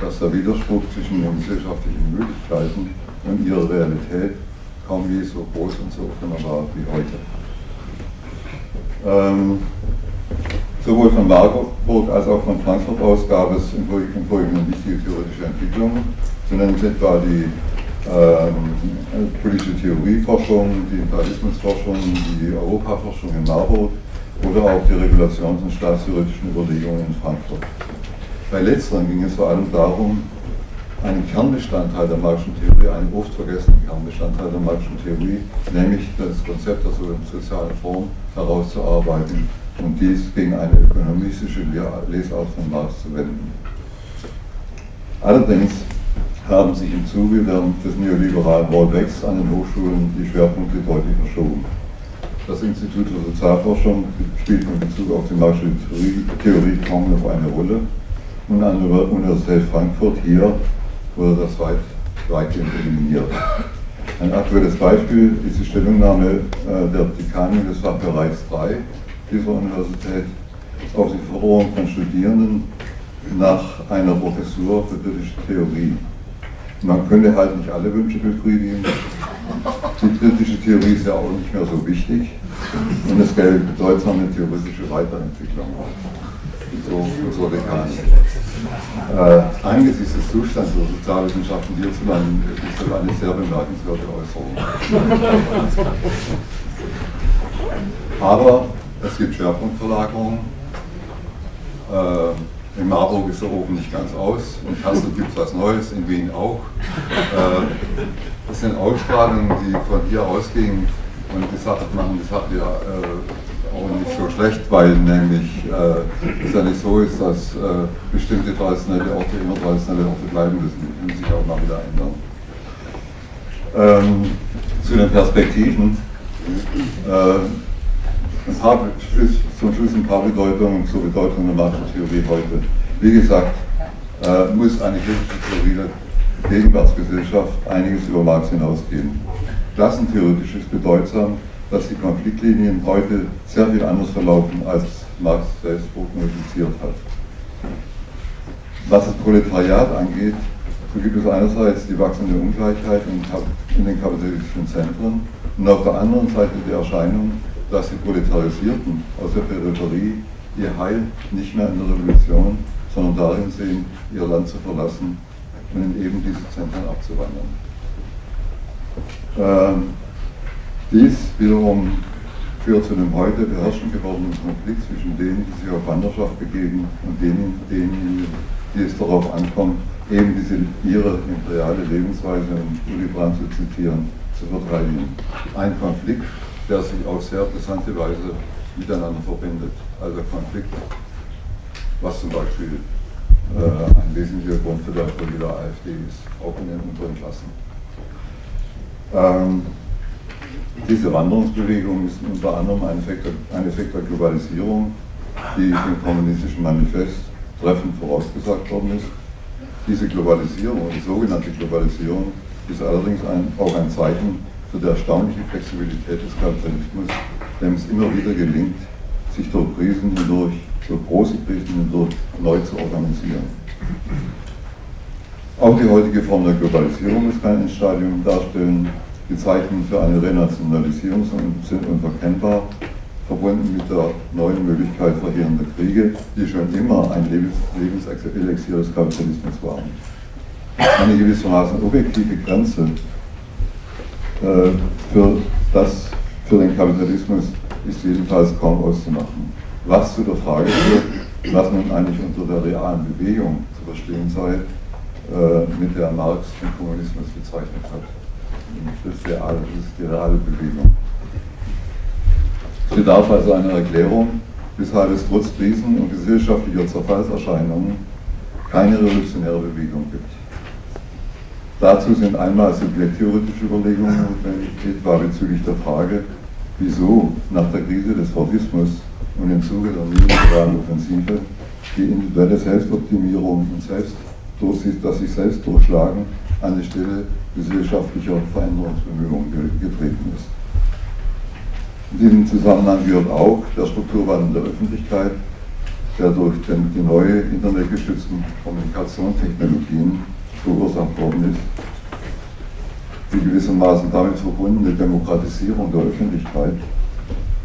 dass der Widerspruch zwischen den gesellschaftlichen Möglichkeiten und ihrer Realität kaum je so groß und so offener war wie heute. Ähm, sowohl von Marburg als auch von Frankfurt aus gab es im Folgenden wichtige theoretische Entwicklungen. So nennen Sie etwa die ähm, politische Theorieforschung, die Imperialismusforschung, die Europaforschung in Marburg oder auch die Regulations- und staatstheoretischen Überlegungen in Frankfurt. Bei letzteren ging es vor allem darum, einen Kernbestandteil der Marxischen Theorie, einen oft vergessenen Kernbestandteil der Marxischen Theorie, nämlich das Konzept der sozialen Form herauszuarbeiten und dies gegen eine ökonomistische Lesart von Marx zu wenden. Allerdings haben sich im Zuge des neoliberalen Rollbacks an den Hochschulen die Schwerpunkte deutlich verschoben. Das Institut für Sozialforschung spielt in Bezug auf die Marxische Theorie kaum noch eine Rolle und an der Universität Frankfurt hier wurde das weit, weitgehend eliminiert. Ein aktuelles Beispiel ist die Stellungnahme äh, der Dekanin des Fachbereichs 3 dieser Universität auf die Forderung von Studierenden nach einer Professur für kritische Theorie. Man könnte halt nicht alle Wünsche befriedigen. Die kritische Theorie ist ja auch nicht mehr so wichtig und es gäbe bedeutsame theoretische Weiterentwicklung. So, so Dekanin. Äh, angesichts des Zustands der Sozialwissenschaften hierzulande ist das eine sehr bemerkenswerte Äußerung. Aber es gibt Schwerpunktverlagerungen. Äh, in Marburg ist der Ofen nicht ganz aus, in Kassel gibt es was Neues, in Wien auch. Äh, das sind Ausstrahlungen, die von hier ausgehen und gesagt machen, das hat ja äh, auch nicht so schlecht, weil nämlich äh, es ja nicht so ist, dass äh, bestimmte traditionelle Orte immer traditionelle Orte bleiben müssen. Die können sich auch mal wieder ändern. Ähm, zu den Perspektiven. Äh, ein paar, zum Schluss ein paar Bedeutungen zur Bedeutung der Markttheorie heute. Wie gesagt, äh, muss eine kritische Theorie der Gegenwartsgesellschaft einiges über Marx hinausgehen. Klassentheoretisch ist bedeutsam, dass die Konfliktlinien heute sehr viel anders verlaufen, als Marx selbst prognostiziert hat. Was das Proletariat angeht, so gibt es einerseits die wachsende Ungleichheit in, den kapitalistischen Zentren und auf der anderen Seite die Erscheinung, dass die Proletarisierten aus der Peripherie ihr Heil nicht mehr in der Revolution, sondern darin sehen, ihr Land zu verlassen und in eben diese Zentren abzuwandern. Ähm, dies wiederum führt zu einem heute beherrschend gewordenen Konflikt zwischen denen, die sich auf Wanderschaft begeben und denen, denen die es darauf ankommt, eben diese ihre imperiale Lebensweise, um Uli Brandt zu zitieren, zu verteidigen. Ein Konflikt, der sich auf sehr interessante Weise miteinander verbindet. Also Konflikt, was zum Beispiel äh, ein wesentlicher Grund für der AfD ist, auch in den unteren Klassen. Ähm, diese Wanderungsbewegung ist unter anderem ein Effekt, ein Effekt der Globalisierung, die im kommunistischen Manifest treffend vorausgesagt worden ist. Diese Globalisierung, die sogenannte Globalisierung, ist allerdings ein, auch ein Zeichen für die erstaunliche Flexibilität des Kapitalismus, dem es immer wieder gelingt, sich durch Krisen hindurch, durch große Krisen hindurch neu zu organisieren. Auch die heutige Form der Globalisierung muss kein Endstadium darstellen. Die Zeichen für eine Renationalisierung sind unverkennbar, verbunden mit der neuen Möglichkeit verheerender Kriege, die schon immer ein Lebenselixier des Kapitalismus waren. Eine gewissermaßen objektive Grenze äh, für, das, für den Kapitalismus ist jedenfalls kaum auszumachen. Was zu der Frage führt, was nun eigentlich unter der realen Bewegung zu verstehen sei, äh, mit der Marx den Kommunismus bezeichnet hat. Das ist, die reale Bewegung. Es bedarf also einer Erklärung, weshalb es trotz Krisen und gesellschaftlicher Zerfallserscheinungen keine revolutionäre Bewegung gibt. Dazu sind einmal subjekttheoretische Überlegungen notwendig, etwa bezüglich der Frage, wieso nach der Krise des Fordismus und im Zuge der neoliberalen Offensive die individuelle Selbstoptimierung und Selbst das sich selbst durchschlagen an die Stelle gesellschaftlicher Veränderungsbemühungen getreten ist. In diesem Zusammenhang gehört auch der Strukturwandel der Öffentlichkeit, der durch die neue internetgestützten Kommunikationstechnologien verursacht worden ist. Die gewissermaßen damit verbundene Demokratisierung der Öffentlichkeit,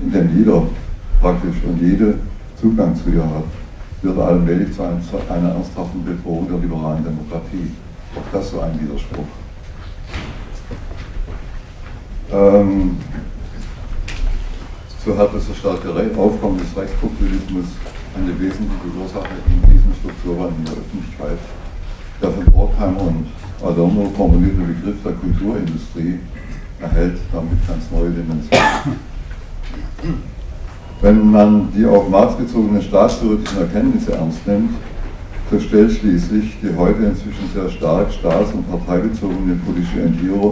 in dem jeder praktisch und jede Zugang zu ihr hat, wird allmählich zu einer ernsthaften Bedrohung der liberalen Demokratie. Auch das so ein Widerspruch. Ähm, so hat das starke Aufkommen des Rechtspopulismus eine wesentliche Ursache in diesem Strukturwandel in der Öffentlichkeit. Der von Brockheimer und Adorno formulierte Begriff der Kulturindustrie erhält damit ganz neue Dimensionen. Wenn man die auf Marx bezogenen staatstheoretischen Erkenntnisse ernst nimmt, so stellt schließlich die heute inzwischen sehr stark staats- und parteibezogene politische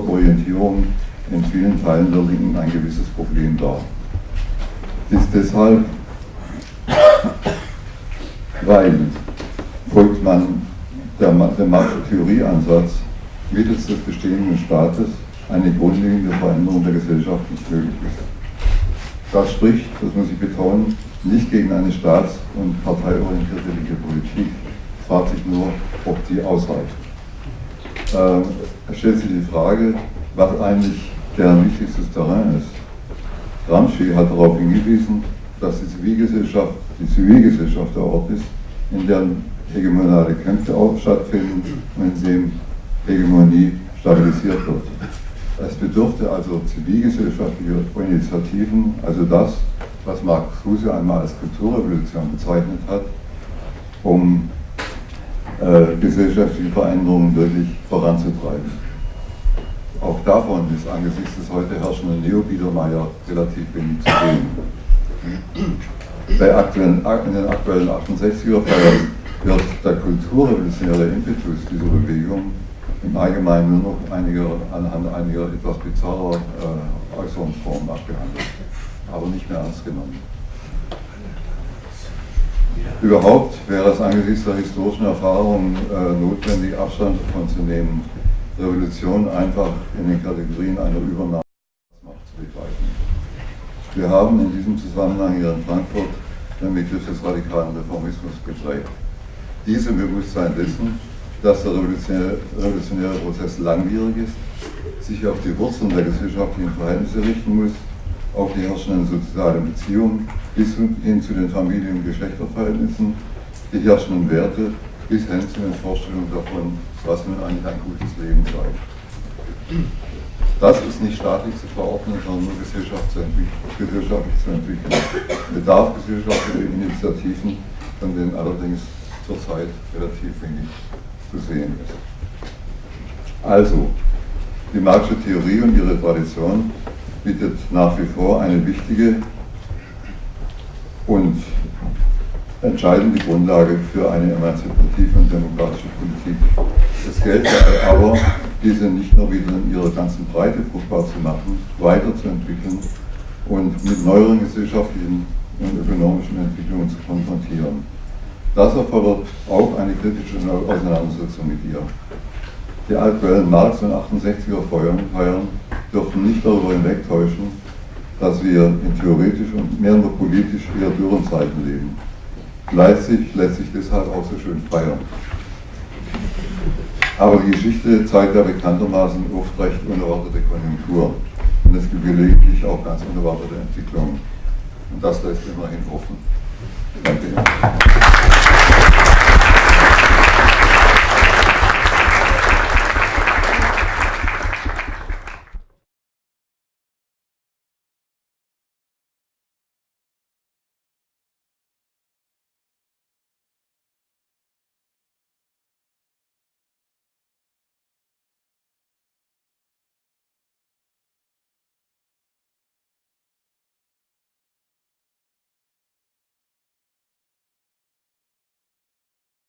Orientierung in vielen Teilen der Linken ein gewisses Problem dar. Dies deshalb, weil folgt man der, dem Marxischen Theorieansatz mittels des bestehenden Staates eine grundlegende Veränderung der Gesellschaft nicht möglich ist. Das spricht, das muss ich betonen, nicht gegen eine staats- und parteiorientierte linke Politik. Es fragt sich nur, ob die ausreicht. Ähm, es stellt sich die Frage, was eigentlich deren wichtigstes Terrain ist. Gramsci hat darauf hingewiesen, dass die Zivilgesellschaft, die Zivilgesellschaft der Ort ist, in deren hegemonale Kämpfe auch stattfinden und in dem Hegemonie stabilisiert wird. Es bedurfte also zivilgesellschaftlicher Initiativen, also das, was Marx Kruse einmal als Kulturrevolution bezeichnet hat, um äh, gesellschaftliche Veränderungen wirklich voranzutreiben. Auch davon ist angesichts des heute herrschenden Neobiedermeier relativ wenig zu sehen. Bei aktuellen, in den aktuellen 68er-Feiern wird der kulturrevolutionäre Impetus dieser Bewegung im Allgemeinen nur noch einiger, anhand einiger etwas bizarrer äh, Äußerungsformen abgehandelt, aber nicht mehr ernst genommen. Überhaupt wäre es angesichts der historischen Erfahrung äh, notwendig, Abstand davon zu nehmen, Revolution einfach in den Kategorien einer Übernahme zu begreifen. Wir haben in diesem Zusammenhang hier in Frankfurt den Begriff des radikalen Reformismus geprägt. Diesem Bewusstsein dessen, dass der revolutionäre Prozess langwierig ist, sich auf die Wurzeln der gesellschaftlichen Verhältnisse richten muss, auf die herrschenden sozialen Beziehungen bis hin zu den Familien- und Geschlechterverhältnissen, die herrschenden Werte bis hin zu den Vorstellungen davon, was nun eigentlich ein gutes Leben sei. Das ist nicht staatlich zu verordnen, sondern nur gesellschaftlich zu entwickeln. Bedarf gesellschaftlicher Initiativen, von denen allerdings zurzeit relativ wenig zu sehen ist. Also, die Marxische Theorie und ihre Tradition bietet nach wie vor eine wichtige und entscheidende Grundlage für eine emanzipative und demokratische Politik. Es gelte aber, diese nicht nur wieder in ihrer ganzen Breite fruchtbar zu machen, weiterzuentwickeln und mit neueren gesellschaftlichen und ökonomischen Entwicklungen zu konfrontieren. Das erfordert auch eine kritische Auseinandersetzung mit ihr. Die aktuellen Marx- und 68er Feiern dürften nicht darüber hinwegtäuschen, dass wir in theoretisch und mehr nur politisch eher dürren Zeiten leben. Leipzig lässt sich deshalb auch so schön feiern. Aber die Geschichte zeigt ja bekanntermaßen oft recht unerwartete Konjunktur und es gibt gelegentlich auch ganz unerwartete Entwicklungen. Und das lässt immerhin offen. Danke.